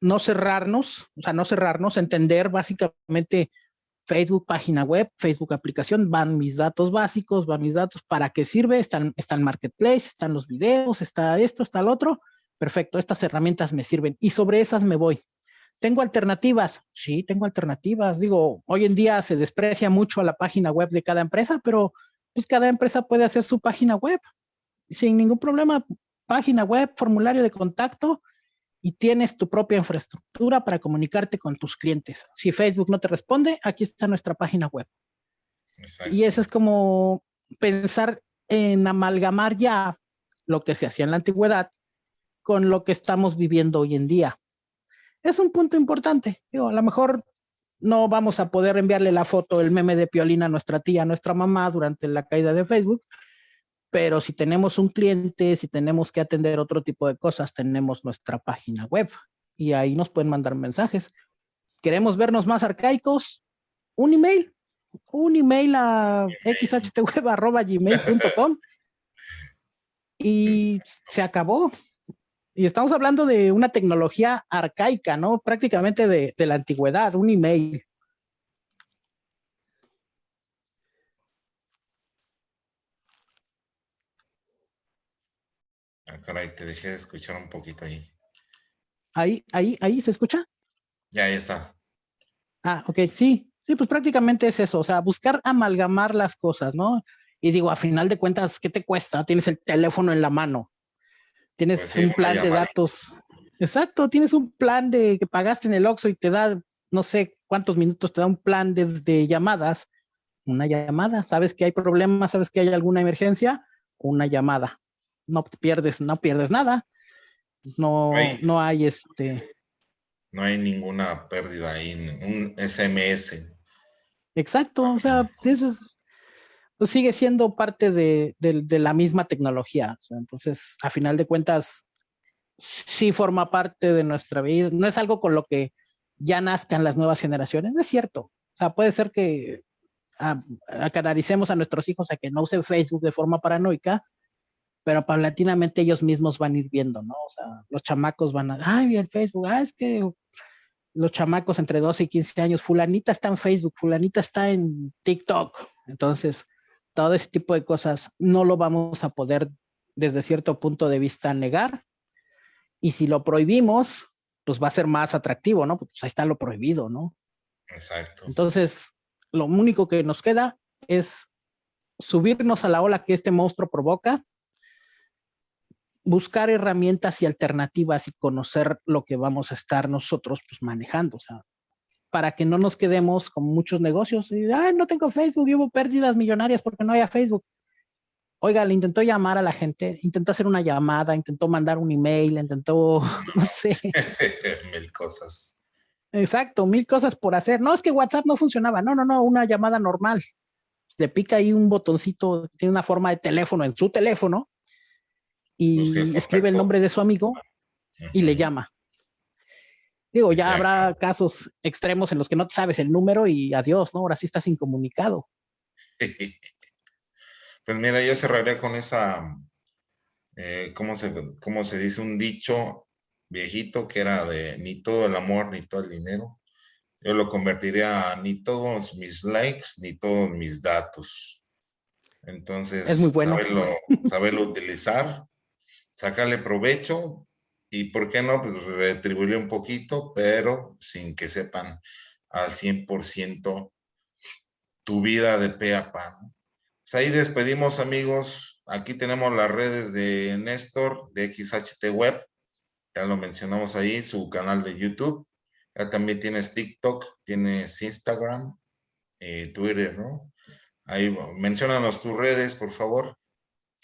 no cerrarnos, o sea, no cerrarnos, entender básicamente Facebook página web, Facebook aplicación, van mis datos básicos, van mis datos, ¿para qué sirve? Están, está el marketplace, están los videos, está esto, está el otro. Perfecto, estas herramientas me sirven y sobre esas me voy. ¿Tengo alternativas? Sí, tengo alternativas. Digo, hoy en día se desprecia mucho a la página web de cada empresa, pero pues cada empresa puede hacer su página web sin ningún problema. Página web, formulario de contacto, y tienes tu propia infraestructura para comunicarte con tus clientes. Si Facebook no te responde, aquí está nuestra página web. Y eso es como pensar en amalgamar ya lo que se hacía en la antigüedad con lo que estamos viviendo hoy en día. Es un punto importante. Digo, a lo mejor no vamos a poder enviarle la foto, el meme de Piolina a nuestra tía, a nuestra mamá durante la caída de Facebook, pero si tenemos un cliente, si tenemos que atender otro tipo de cosas, tenemos nuestra página web y ahí nos pueden mandar mensajes. ¿Queremos vernos más arcaicos? Un email, un email a xhtweb.gmail.com y se acabó. Y estamos hablando de una tecnología arcaica, ¿no? Prácticamente de, de la antigüedad, un email. Caray, te dejé de escuchar un poquito ahí. Ahí, ahí, ahí, ¿se escucha? Ya, ahí está. Ah, ok, sí. Sí, pues prácticamente es eso, o sea, buscar amalgamar las cosas, ¿no? Y digo, a final de cuentas, ¿qué te cuesta? Tienes el teléfono en la mano. Tienes pues un plan de datos. Exacto, tienes un plan de que pagaste en el Oxxo y te da, no sé cuántos minutos, te da un plan de, de llamadas. Una llamada, sabes que hay problemas, sabes que hay alguna emergencia, una llamada no pierdes, no pierdes nada. No, no hay este. No hay ninguna pérdida ahí, un SMS. Exacto, o sea, eso pues sigue siendo parte de, la misma tecnología. entonces, a final de cuentas, sí forma parte de nuestra vida. No es algo con lo que ya nazcan las nuevas generaciones, no es cierto. O sea, puede ser que a, canalicemos a nuestros hijos a que no usen Facebook de forma paranoica, pero paulatinamente ellos mismos van a ir viendo, ¿no? O sea, los chamacos van a, ay, el Facebook, ah, es que los chamacos entre 12 y 15 años, fulanita está en Facebook, fulanita está en TikTok. Entonces, todo ese tipo de cosas no lo vamos a poder desde cierto punto de vista negar. Y si lo prohibimos, pues va a ser más atractivo, ¿no? Pues ahí está lo prohibido, ¿no? Exacto. Entonces, lo único que nos queda es subirnos a la ola que este monstruo provoca buscar herramientas y alternativas y conocer lo que vamos a estar nosotros pues manejando, o sea, para que no nos quedemos con muchos negocios y, ay, no tengo Facebook y hubo pérdidas millonarias porque no había Facebook. oiga, le intentó llamar a la gente, intentó hacer una llamada, intentó mandar un email, intentó, no sé. mil cosas. Exacto, mil cosas por hacer. No, es que WhatsApp no funcionaba. No, no, no, una llamada normal. Le pica ahí un botoncito, tiene una forma de teléfono en su teléfono y escribe el nombre de su amigo y le llama. Digo, ya habrá casos extremos en los que no sabes el número y adiós, ¿no? Ahora sí estás incomunicado. Pues mira, yo cerraría con esa, eh, ¿cómo, se, ¿cómo se dice? Un dicho viejito que era de ni todo el amor ni todo el dinero. Yo lo convertiría a ni todos mis likes ni todos mis datos. Entonces, es muy bueno. saberlo, saberlo utilizar, sacarle provecho y, ¿por qué no? Pues retribuirle un poquito, pero sin que sepan al 100% tu vida de pe a pa. Pues ahí despedimos amigos. Aquí tenemos las redes de Néstor de XHT Web. Ya lo mencionamos ahí, su canal de YouTube. Ya también tienes TikTok, tienes Instagram, eh, Twitter, ¿no? Ahí mencionanos tus redes, por favor.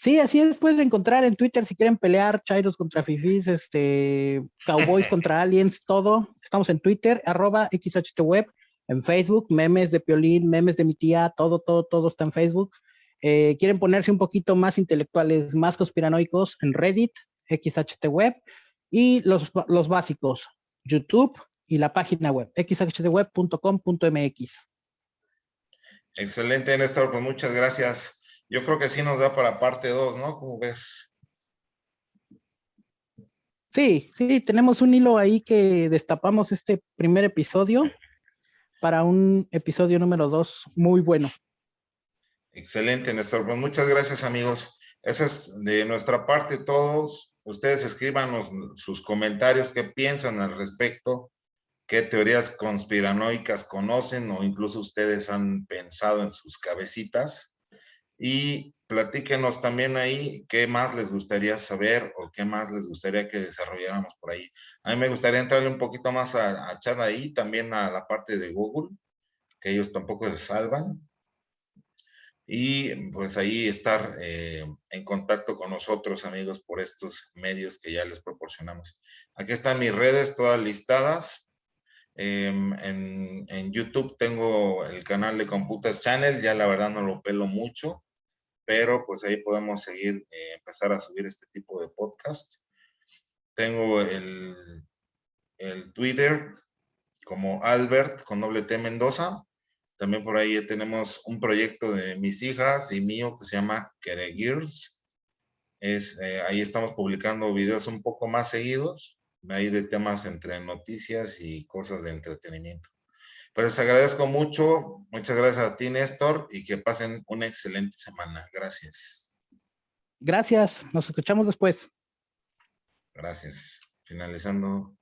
Sí, así es, pueden encontrar en Twitter si quieren pelear, Chairos contra Fifis, este, Cowboys contra Aliens, todo. Estamos en Twitter, arroba XHTWeb, en Facebook, memes de Piolín, memes de mi tía, todo, todo, todo está en Facebook. Eh, quieren ponerse un poquito más intelectuales, más conspiranoicos en Reddit, XHT Web y los, los básicos, YouTube y la página web, xhtweb.com.mx. Excelente, Néstor, pues muchas gracias. Yo creo que sí nos da para parte 2, ¿no? ¿Cómo ves? Sí, sí, tenemos un hilo ahí que destapamos este primer episodio para un episodio número 2 muy bueno. Excelente, Néstor. Pues muchas gracias, amigos. Eso es de nuestra parte todos. Ustedes escríbanos sus comentarios, qué piensan al respecto, qué teorías conspiranoicas conocen o incluso ustedes han pensado en sus cabecitas. Y platíquenos también ahí qué más les gustaría saber o qué más les gustaría que desarrolláramos por ahí. A mí me gustaría entrarle un poquito más a, a Chad ahí, también a la parte de Google, que ellos tampoco se salvan y pues ahí estar eh, en contacto con nosotros, amigos, por estos medios que ya les proporcionamos. Aquí están mis redes todas listadas. Em, en, YouTube tengo el canal de Computas Channel, ya la verdad no lo pelo mucho, pero pues ahí podemos seguir, eh, empezar a subir este tipo de podcast. Tengo el, el Twitter como Albert con doble T Mendoza también por ahí tenemos un proyecto de mis hijas y mío que se llama Kere Es, eh, ahí estamos publicando videos un poco más seguidos, ahí de temas entre noticias y cosas de entretenimiento. Pues les agradezco mucho, muchas gracias a ti Néstor y que pasen una excelente semana. Gracias. Gracias, nos escuchamos después. Gracias. Finalizando.